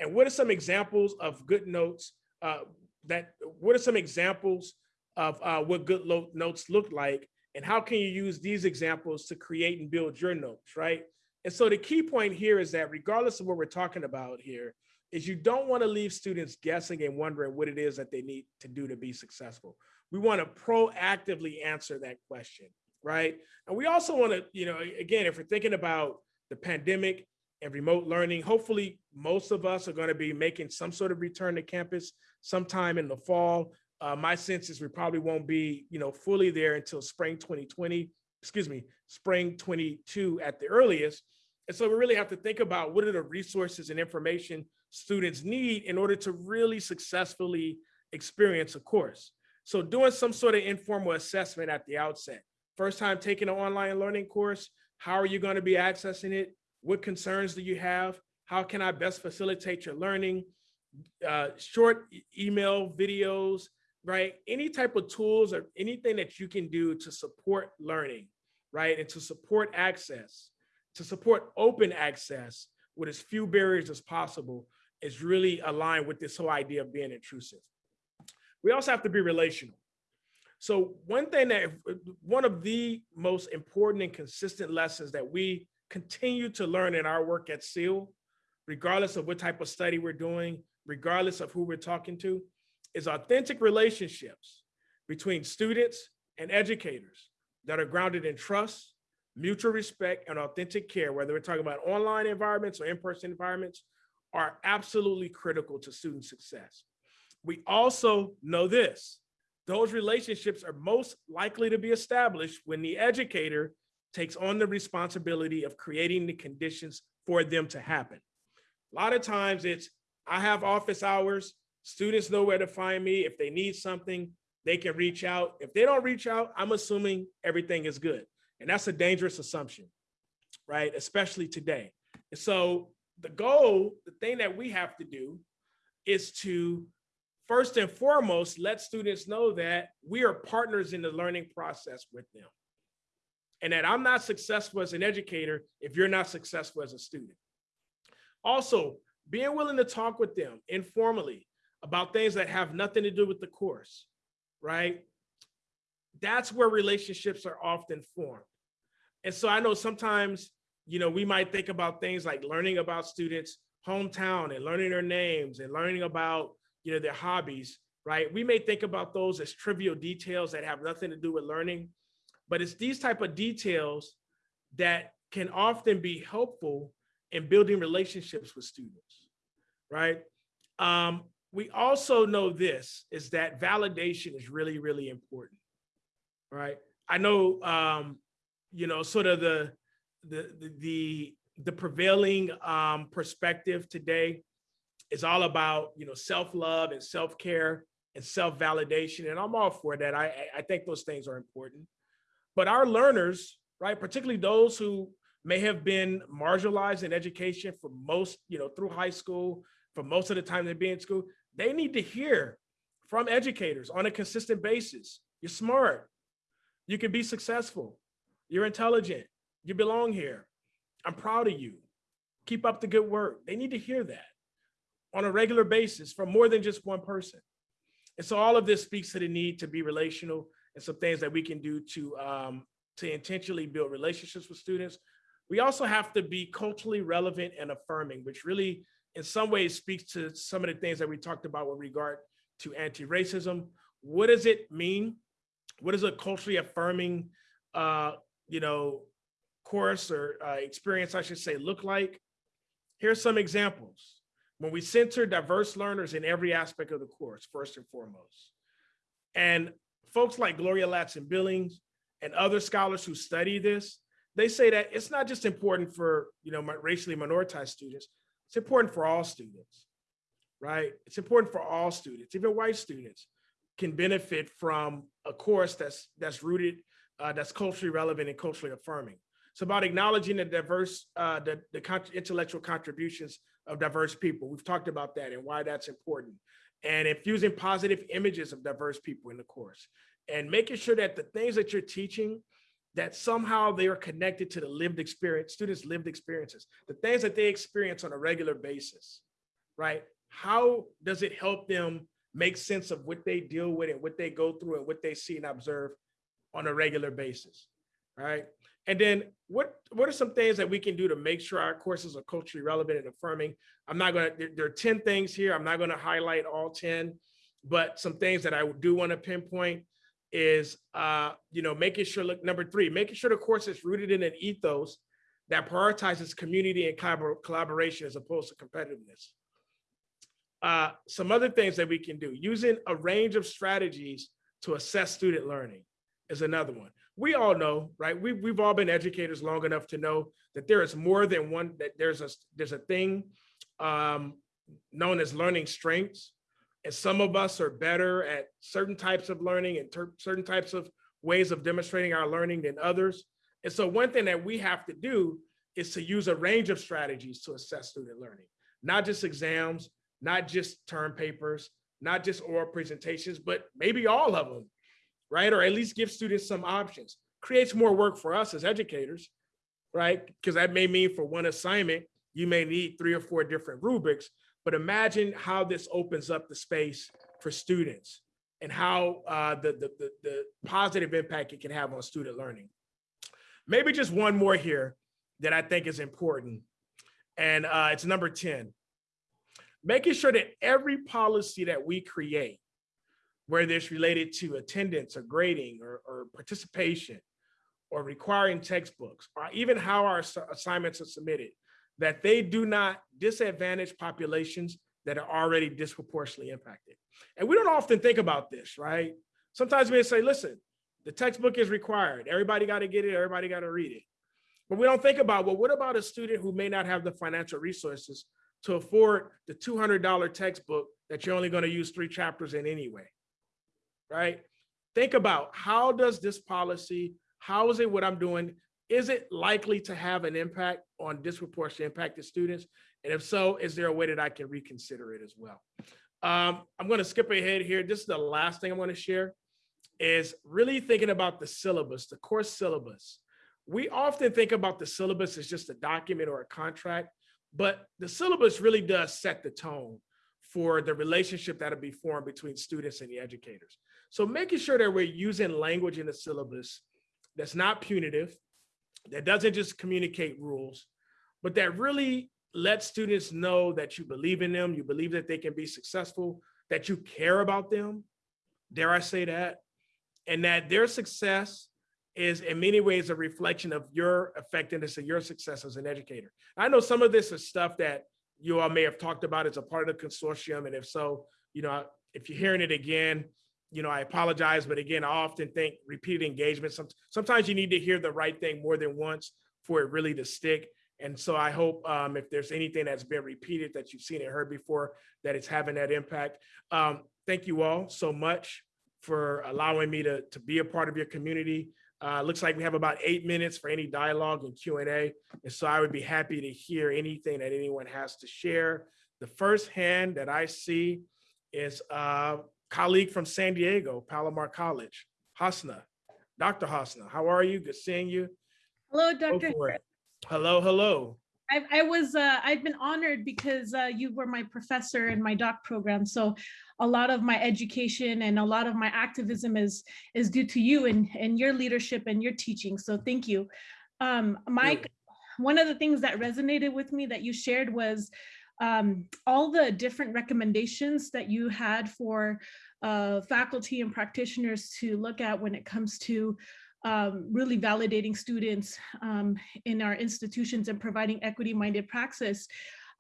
And what are some examples of good notes uh, that what are some examples of uh, what good notes look like? And how can you use these examples to create and build your notes, right? And so the key point here is that regardless of what we're talking about here, is you don't want to leave students guessing and wondering what it is that they need to do to be successful. We want to proactively answer that question right? And we also want to, you know, again, if we're thinking about the pandemic and remote learning, hopefully most of us are going to be making some sort of return to campus sometime in the fall. Uh, my sense is we probably won't be, you know, fully there until spring 2020, excuse me, spring 22 at the earliest. And so we really have to think about what are the resources and information students need in order to really successfully experience a course. So doing some sort of informal assessment at the outset. First time taking an online learning course, how are you going to be accessing it? What concerns do you have? How can I best facilitate your learning? Uh, short email videos, right? Any type of tools or anything that you can do to support learning, right? And to support access, to support open access with as few barriers as possible is really aligned with this whole idea of being intrusive. We also have to be relational. So one thing that, one of the most important and consistent lessons that we continue to learn in our work at SEAL, regardless of what type of study we're doing, regardless of who we're talking to, is authentic relationships between students and educators that are grounded in trust, mutual respect, and authentic care, whether we're talking about online environments or in-person environments, are absolutely critical to student success. We also know this, those relationships are most likely to be established when the educator takes on the responsibility of creating the conditions for them to happen. A lot of times it's, I have office hours, students know where to find me. If they need something, they can reach out. If they don't reach out, I'm assuming everything is good. And that's a dangerous assumption, right? Especially today. And so the goal, the thing that we have to do is to first and foremost, let students know that we are partners in the learning process with them. And that I'm not successful as an educator if you're not successful as a student. Also, being willing to talk with them informally about things that have nothing to do with the course, right? That's where relationships are often formed. And so I know sometimes, you know, we might think about things like learning about students' hometown and learning their names and learning about you know, their hobbies, right? We may think about those as trivial details that have nothing to do with learning, but it's these type of details that can often be helpful in building relationships with students, right? Um, we also know this is that validation is really, really important, right? I know, um, you know, sort of the the the the, prevailing um, perspective today is all about you know self love and self care and self validation, and I'm all for that. I I think those things are important, but our learners, right, particularly those who may have been marginalized in education for most, you know, through high school, for most of the time they be in school, they need to hear from educators on a consistent basis. You're smart. You can be successful. You're intelligent. You belong here. I'm proud of you. Keep up the good work. They need to hear that on a regular basis from more than just one person. And so all of this speaks to the need to be relational and some things that we can do to, um, to intentionally build relationships with students. We also have to be culturally relevant and affirming, which really in some ways speaks to some of the things that we talked about with regard to anti-racism. What does it mean? What does a culturally affirming, uh, you know, course or uh, experience, I should say, look like? Here's some examples. When we center diverse learners in every aspect of the course, first and foremost. And folks like Gloria Ladson-Billings and other scholars who study this, they say that it's not just important for, you know, racially minoritized students, it's important for all students, right? It's important for all students, even white students can benefit from a course that's that's rooted, uh, that's culturally relevant and culturally affirming. It's about acknowledging the diverse, uh, the, the intellectual contributions of diverse people. We've talked about that and why that's important. And infusing positive images of diverse people in the course and making sure that the things that you're teaching that somehow they are connected to the lived experience, students' lived experiences, the things that they experience on a regular basis, right? How does it help them make sense of what they deal with and what they go through and what they see and observe on a regular basis, right? And then what, what are some things that we can do to make sure our courses are culturally relevant and affirming? I'm not gonna, there, there are 10 things here. I'm not gonna highlight all 10, but some things that I do wanna pinpoint is uh, you know making sure look number three making sure the course is rooted in an ethos that prioritizes community and collaboration as opposed to competitiveness uh, some other things that we can do using a range of strategies to assess student learning is another one we all know right? We, we've all been educators long enough to know that there is more than one that there's a there's a thing um, known as learning strengths. And some of us are better at certain types of learning and certain types of ways of demonstrating our learning than others. And so one thing that we have to do is to use a range of strategies to assess student learning, not just exams, not just term papers, not just oral presentations, but maybe all of them, right? Or at least give students some options. Creates more work for us as educators, right? Because that may mean for one assignment, you may need three or four different rubrics, but imagine how this opens up the space for students and how uh, the, the, the, the positive impact it can have on student learning. Maybe just one more here that I think is important. And uh, it's number 10. Making sure that every policy that we create, whether it's related to attendance or grading or, or participation or requiring textbooks, or even how our assignments are submitted, that they do not disadvantage populations that are already disproportionately impacted. And we don't often think about this, right? Sometimes we say, listen, the textbook is required. Everybody got to get it. Everybody got to read it. But we don't think about, well, what about a student who may not have the financial resources to afford the $200 textbook that you're only going to use three chapters in anyway, right? Think about how does this policy, how is it what I'm doing is it likely to have an impact on disproportionately impacted students? And if so, is there a way that I can reconsider it as well? Um, I'm going to skip ahead here. This is the last thing I'm to share is really thinking about the syllabus, the course syllabus. We often think about the syllabus as just a document or a contract, but the syllabus really does set the tone for the relationship that'll be formed between students and the educators. So making sure that we're using language in the syllabus that's not punitive, that doesn't just communicate rules, but that really lets students know that you believe in them, you believe that they can be successful, that you care about them, dare I say that, and that their success is in many ways a reflection of your effectiveness and your success as an educator. I know some of this is stuff that you all may have talked about as a part of the consortium, and if so, you know, if you're hearing it again, you know, I apologize, but again, I often think repeated engagement. Sometimes you need to hear the right thing more than once for it really to stick. And so I hope um, if there's anything that's been repeated that you've seen and heard before, that it's having that impact. Um, thank you all so much for allowing me to, to be a part of your community. Uh, looks like we have about eight minutes for any dialogue and Q and so I would be happy to hear anything that anyone has to share. The first hand that I see is a colleague from San Diego, Palomar College, Hasna. Dr. Hasna, how are you? Good seeing you. Hello, Dr. Hello, hello. I, I was, uh, I've been honored because uh, you were my professor in my doc program. So a lot of my education and a lot of my activism is, is due to you and, and your leadership and your teaching. So thank you. Um, Mike, one of the things that resonated with me that you shared was um, all the different recommendations that you had for uh, faculty and practitioners to look at when it comes to um, really validating students um, in our institutions and providing equity-minded praxis.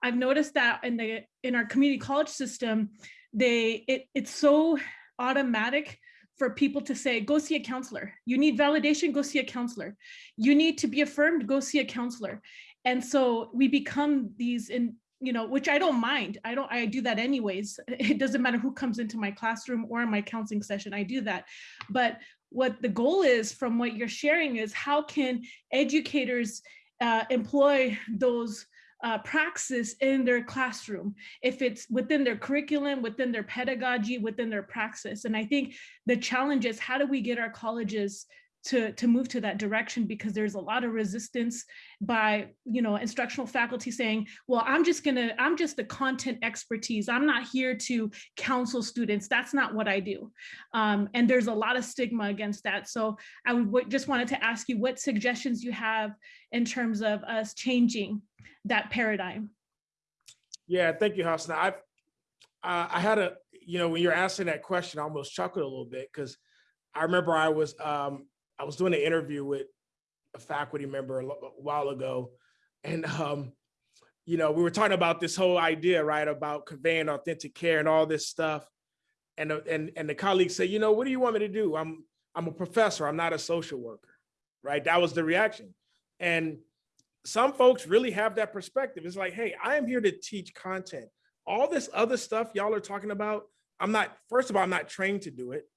I've noticed that in the in our community college system, they it, it's so automatic for people to say, go see a counselor. You need validation, go see a counselor. You need to be affirmed, go see a counselor. And so we become these in you know, which I don't mind. I don't, I do that anyways. It doesn't matter who comes into my classroom or my counseling session, I do that. But what the goal is from what you're sharing is how can educators uh, employ those uh, praxis in their classroom, if it's within their curriculum, within their pedagogy, within their praxis. And I think the challenge is how do we get our colleges to, to move to that direction because there's a lot of resistance by you know instructional faculty saying well i'm just gonna i'm just the content expertise. I'm not here to counsel students. That's not what i do. Um, and there's a lot of stigma against that. So i just wanted to ask you what suggestions you have in terms of us changing that paradigm. Yeah, thank you, Hasna. I uh, I had a, you know, when you're asking that question, I almost chuckled a little bit because I remember I was um, I was doing an interview with a faculty member a while ago, and um, you know, we were talking about this whole idea, right, about conveying authentic care and all this stuff, and the- and and the colleague said, you know, what do you want me to do? I'm I'm a professor. I'm not a social worker, right? That was the reaction, and some folks really have that perspective. It's like, hey, I am here to teach content. All this other stuff y'all are talking about, I'm not, first of all, I'm not trained to do it,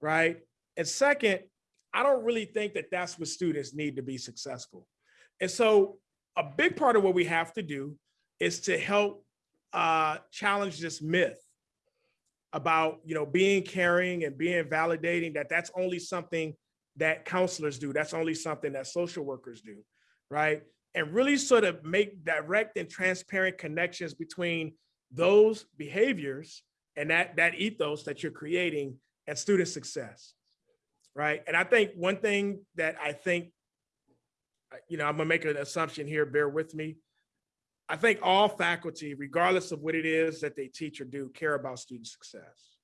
right? And second, I don't really think that that's what students need to be successful. And so a big part of what we have to do is to help uh, challenge this myth about, you know, being caring and being validating that that's only something that counselors do. That's only something that social workers do, right? and really sort of make direct and transparent connections between those behaviors and that that ethos that you're creating and student success right and i think one thing that i think uh, you know i'm gonna make an assumption here bear with me i think all faculty regardless of what it is that they teach or do care about student success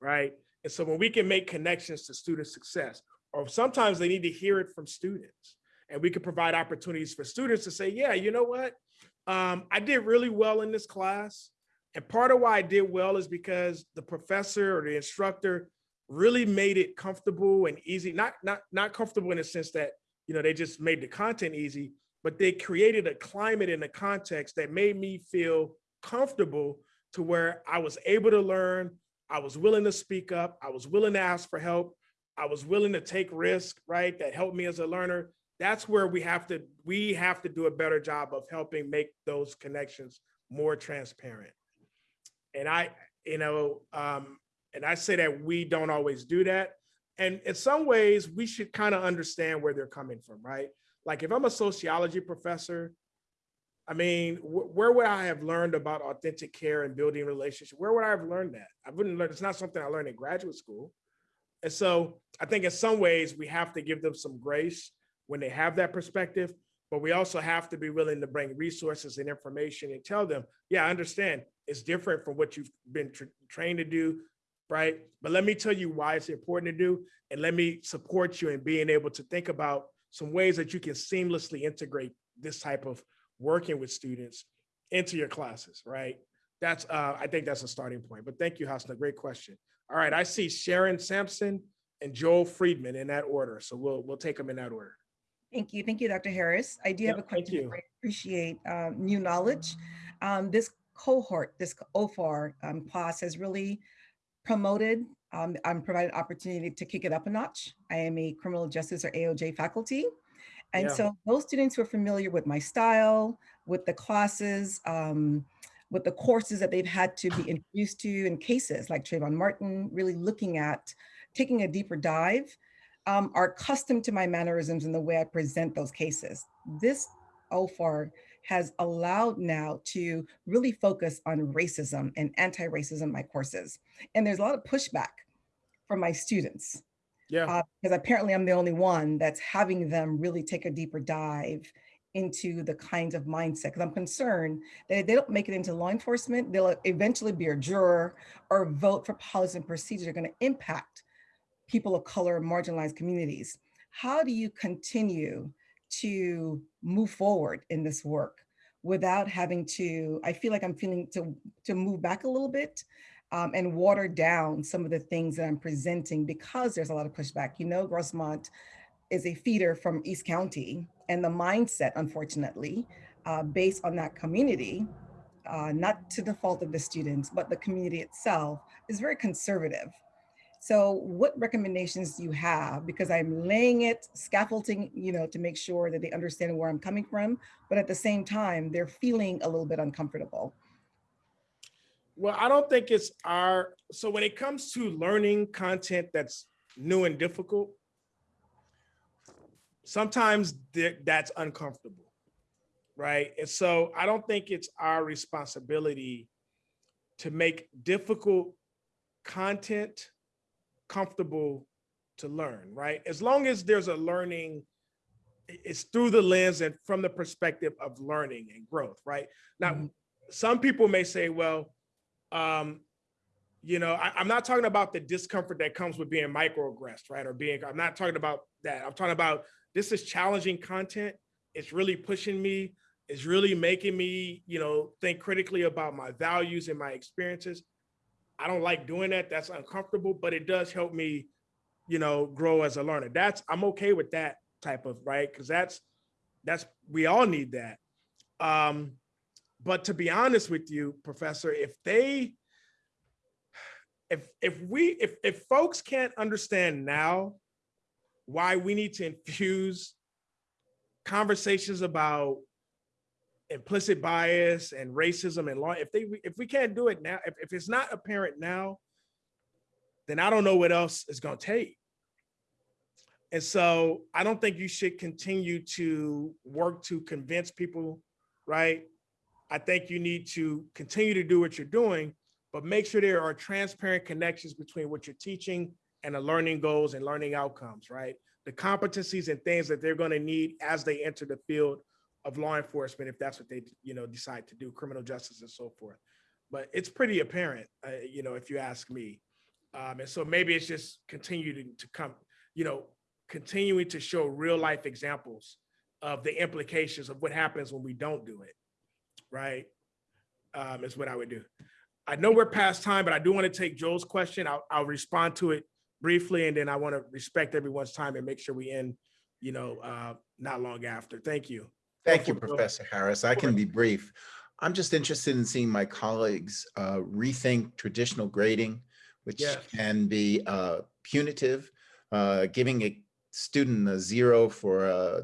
right and so when we can make connections to student success or sometimes they need to hear it from students and we can provide opportunities for students to say, yeah, you know what? Um, I did really well in this class. And part of why I did well is because the professor or the instructor really made it comfortable and easy, not, not, not comfortable in the sense that, you know, they just made the content easy, but they created a climate and a context that made me feel comfortable to where I was able to learn, I was willing to speak up, I was willing to ask for help, I was willing to take risk, right? That helped me as a learner that's where we have to we have to do a better job of helping make those connections more transparent and i you know um and i say that we don't always do that. And in some ways we should kind of understand where they're coming from right? Like if i'm a sociology professor i mean wh- where would i have learned about authentic care and building relationships? Where would i have learned that? I wouldn't learn it's not something i learned in graduate school. And so i think in some ways we have to give them some grace when they have that perspective, but we also have to be willing to bring resources and information and tell them, yeah, I understand. It's different from what you've been tra- trained to do. Right? But let me tell you why it's important to do, and let me support you in being able to think about some ways that you can seamlessly integrate this type of working with students into your classes, right? That's, uh, I think that's a starting point. But thank you, Hasna. Great question. All right, I see Sharon Sampson and Joel Friedman in that order. So we'll we'll take them in that order. Thank you. Thank you, Dr. Harris. I do have a Yep, thank question. you. I appreciate um, new knowledge. Um, This cohort, this OFAR um, class has really promoted, um, I'm provided opportunity to kick it up a notch. I am a criminal justice or AOJ faculty. And Yeah. so those students who are familiar with my style, with the classes, um, with the courses that they've had to be introduced to in cases like Trayvon Martin, really looking at taking a deeper dive, um, are accustomed to my mannerisms and the way I present those cases. This OFAR has allowed now to really focus on racism and anti-racism in my courses. And there's a lot of pushback from my students Yeah, uh, because apparently I'm the only one that's having them really take a deeper dive into the kinds of mindset. Because I'm concerned that if they don't make it into law enforcement, they'll eventually be a juror or vote for policies and procedures that are going to impact people of color, marginalized communities. How do you continue to move forward in this work without having to, I feel like I'm feeling to, to move back a little bit um, and water down some of the things that I'm presenting because there's a lot of pushback. You know, Grossmont is a feeder from East County and the mindset, unfortunately, uh, based on that community, uh, not to the fault of the students, but the community itself is very conservative. So what recommendations do you have? Because I'm laying it, scaffolding, you know, to make sure that they understand where I'm coming from, but at the same time, they're feeling a little bit uncomfortable. well, I don't think it's our, so when it comes to learning content that's new and difficult, sometimes th- that's uncomfortable, right? And so I don't think it's our responsibility to make difficult content comfortable to learn, right? As long as there's a learning, it's through the lens and from the perspective of learning and growth, right? Now, Mhm. some people may say, well, um, you know, I, I'm not talking about the discomfort that comes with being microaggressed, right? Or being, I'm not talking about that. I'm talking about this is challenging content. It's really pushing me. It's really making me, you know, think critically about my values and my experiences. I don't like doing that. That's uncomfortable, but it does help me, you know, grow as a learner. That's I'm okay with that type of right because that's that's we all need that. Um, but to be honest with you, Professor, if they if if we if if folks can't understand now why we need to infuse conversations about implicit bias and racism and law if they if we can't do it now if, if it's not apparent now then i don't know what else going to take. And so i don't think you should continue to work to convince people right? I think you need to continue to do what you're doing but make sure there are transparent connections between what you're teaching and the learning goals and learning outcomes right? The competencies and things that they're going to need as they enter the field of law enforcement if that's what they you know decide to do criminal justice and so forth. But it's pretty apparent uh, you know if you ask me. Um, and so maybe it's just continuing to come you know continuing to show real life examples of the implications of what happens when we don't do it right? Um, is what i would do. I know we're past time but i do want to take joel's question. I'll, I'll respond to it briefly and then i want to respect everyone's time and make sure we end you know uh, not long after. Thank you Thank you, Professor Harris. I can be brief. I'm just interested in seeing my colleagues uh, rethink traditional grading, which Yes. can be uh, punitive, uh, giving a student a zero for a,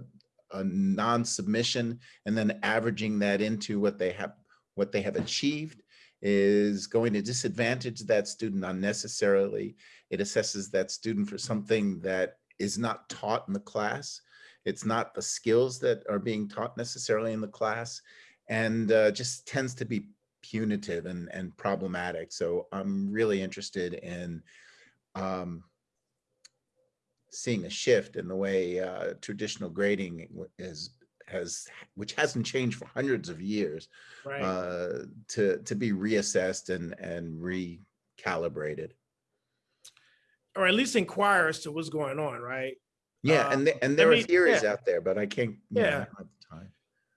a non-submission and then averaging that into what they have what they have achieved is going to disadvantage that student unnecessarily. It assesses that student for something that is not taught in the class. It's not the skills that are being taught necessarily in the class and uh, just tends to be punitive and, and problematic. So I'm really interested in um, seeing a shift in the way uh, traditional grading is has which hasn't changed for hundreds of years right uh, to to be reassessed and and recalibrated. or at least inquire as to what's going on, right? Yeah, and, the- and there are theories yeah. out there, but I can't. you know, I Yeah. the time.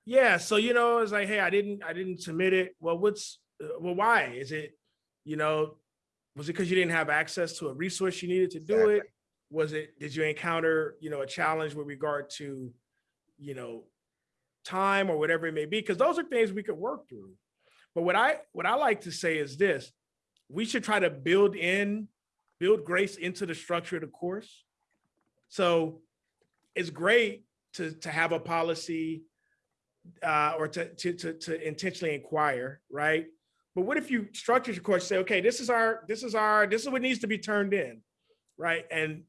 Yeah, so you know, it's like, hey, I didn't, I didn't submit it. Well, what's, uh, well, why? Is it, you know, was it because you didn't have access to a resource you needed to do it? Was it, did you encounter, you know, a challenge with regard to, you know, time or whatever it may be? Because those are things we could work through. But what I, what I like to say is this, we should try to build in, build grace into the structure of the course. So it's great to, to have a policy uh, or to, to, to, to intentionally inquire, right? But what if you structure your course, say, okay, this is our, this is our, this is what needs to be turned in, right? And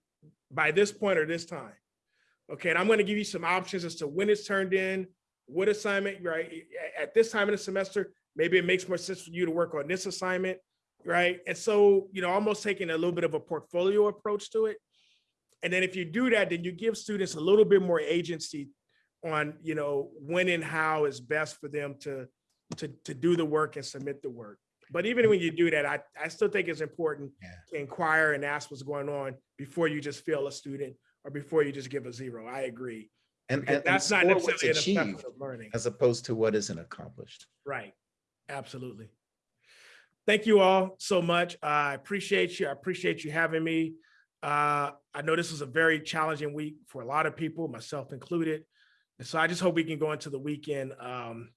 by this point or this time. Okay, and I'm gonna give you some options as to when it's turned in, what assignment, right? At this time in the semester, maybe it makes more sense for you to work on this assignment, right? And so, you know, almost taking a little bit of a portfolio approach to it. And then if you do that, then you give students a little bit more agency on, you know, when and how is best for them to, to, to do the work and submit the work. But even when you do that, I, I still think it's important Yeah. to inquire and ask what's going on before you just fail a student or before you just give a zero. I agree. And, and, and That's not necessarily an achieved of learning. as opposed to what isn't accomplished. Right, absolutely. Thank you all so much. I appreciate you. I appreciate you having me. Uh, I know this was a very challenging week for a lot of people, myself included. And so I just hope we can go into the weekend, um,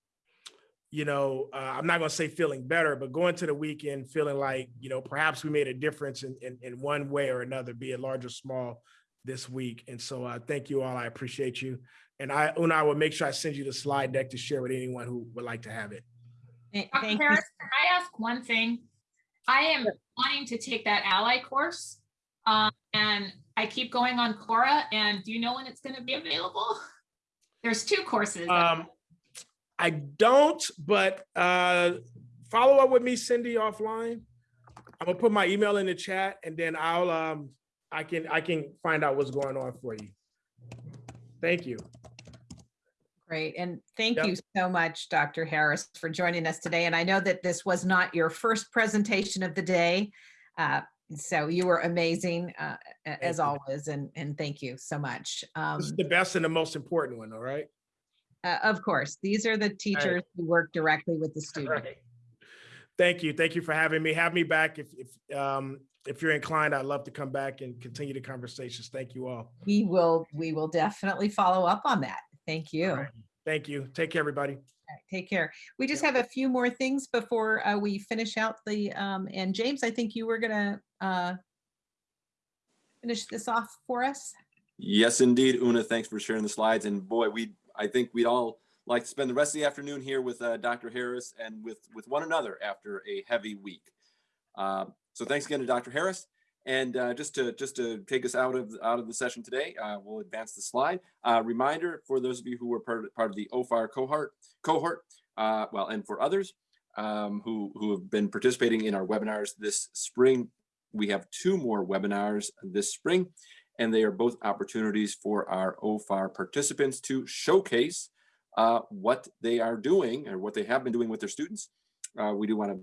you know, uh, I'm not gonna say feeling better, but going to the weekend feeling like, you know, perhaps we made a difference in, in, in one way or another, be it large or small this week. And so uh, thank you all. I appreciate you. And I, Una, I will make sure I send you the slide deck to share with anyone who would like to have it. Th- Dr. Thank you. Harris, can I ask one thing? I am wanting to take that ally course. Um, And I keep going on Cora and do you know when it's going to be available? There's two courses. Um, I don't, but uh, follow up with me, Cindy, offline. I'm gonna put my email in the chat and then I'll, um, I can, I can find out what's going on for you. Thank you. Great. And thank Yep. you so much, Dr. Harris, for joining us today. And I know that this was not your first presentation of the day. uh, So you were amazing, uh, as always, and, and thank you so much. Um, This is the best and the most important one, all right? uh, Of course, these are the teachers who work directly with the student. Right. Thank you. Thank you for having me. Have me back if, if, um, if you're inclined, I'd love to come back and continue the conversations. Thank you all. We will, we will definitely follow up on that. Thank you. Right. Thank you. Take care, everybody. All right, Take care. We just have a few more things before uh, we finish out the, um, and James, I think you were gonna uh, finish this off for us. Yes, indeed. Una, thanks for sharing the slides. And boy, we, I think we'd all like to spend the rest of the afternoon here with uh, Dr. Harris and with, with one another after a heavy week. Uh, so thanks again to Dr. Harris. And uh, just to just to take us out of out of the session today, uh, we'll advance the slide. Uh, reminder for those of you who were part, part of the OFAR cohort, cohort, uh, well, and for others um, who who have been participating in our webinars this spring, we have two more webinars this spring and they are both opportunities for our OFAR participants to showcase uh, what they are doing or what they have been doing with their students. Uh, we do want to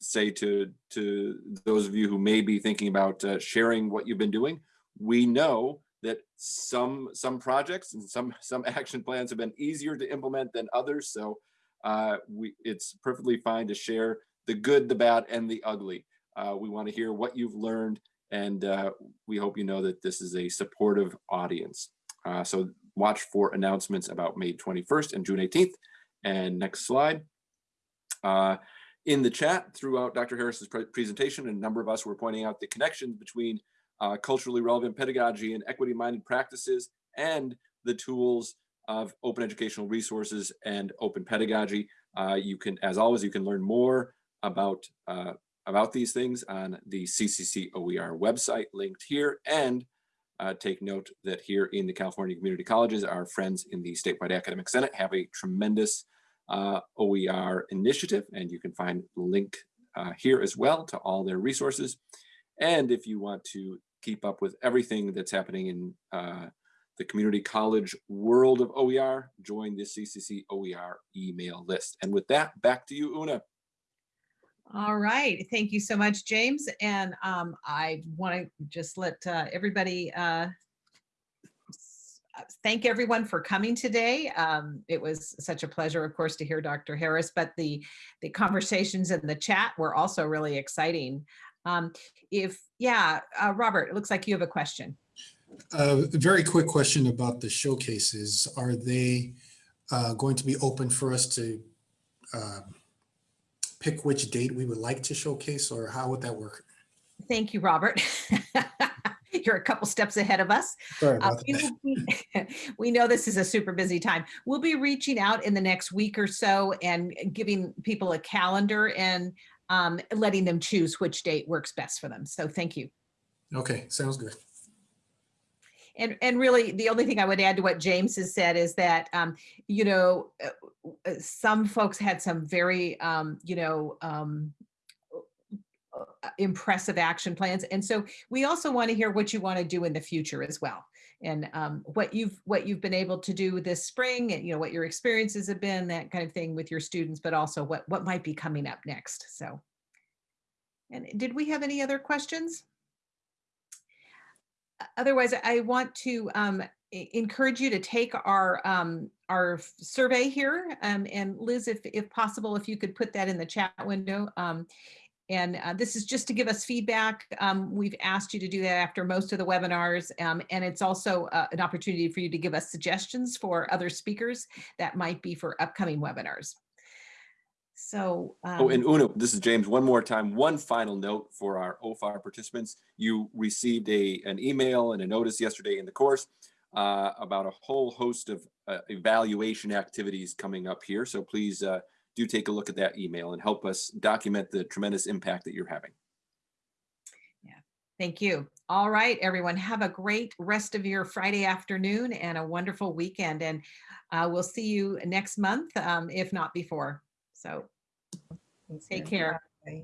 say to, to those of you who may be thinking about uh, sharing what you've been doing, we know that some some projects and some some action plans have been easier to implement than others. So uh, we it's perfectly fine to share the good, the bad, and the ugly. Uh, we want to hear what you've learned and uh, we hope you know that this is a supportive audience. Uh, so watch for announcements about May 21st and June 18th. And next slide. Uh, in the chat throughout Dr. Harris's pre presentation, a number of us were pointing out the connections between uh, culturally relevant pedagogy and equity-minded practices and the tools of open educational resources and open pedagogy. Uh, you can, as always, you can learn more about uh, about these things on the CCC OER website linked here and uh, take note that here in the California Community Colleges, our friends in the Statewide Academic Senate have a tremendous uh, OER initiative and you can find the link uh, here as well to all their resources. And if you want to keep up with everything that's happening in uh, the community college world of OER, join the CCC OER email list. And with that, back to you, Una. All right, thank you so much, James. And um, I want to just let uh, everybody uh, thank everyone for coming today. Um, It was such a pleasure, of course, to hear Dr. Harris, but the, the conversations in the chat were also really exciting. Um, If, yeah, uh, Robert, it looks like you have a question. A very quick question about the showcases. Are they uh, going to be open for us to um, pick which date we would like to showcase or how would that work? Thank you, Robert. You're a couple steps ahead of us. Sorry Uh, we be- We know this is a super busy time. We'll be reaching out in the next week or so and giving people a calendar and um, letting them choose which date works best for them. So thank you. Okay, sounds good. And, and really, the only thing I would add to what James has said is that, um, you know, uh, uh, some folks had some very, um, you know, um, impressive action plans. And so we also want to hear what you want to do in the future as well. And um, what you've what you've been able to do this spring and you know what your experiences have been, that kind of thing with your students, but also what what might be coming up next. So and did we have any other questions? otherwise, I want to um, encourage you to take our um, our survey here. Um, and Liz, if if possible, if you could put that in the chat window. And uh, this is just to give us feedback. Um, we've asked you to do that after most of the webinars. Um, and it's also uh, an opportunity for you to give us suggestions for other speakers that might be for upcoming webinars. So. Oh, and um, Una, this is James. One more time, one final note for our OFAR participants. You received a, an email and a notice yesterday in the course uh, about a whole host of uh, evaluation activities coming up here. So please uh, do take a look at that email and help us document the tremendous impact that you're having. Yeah, thank you. All right, everyone, have a great rest of your Friday afternoon and a wonderful weekend. And uh, we'll see you next month, um, if not before. So Take care. Bye.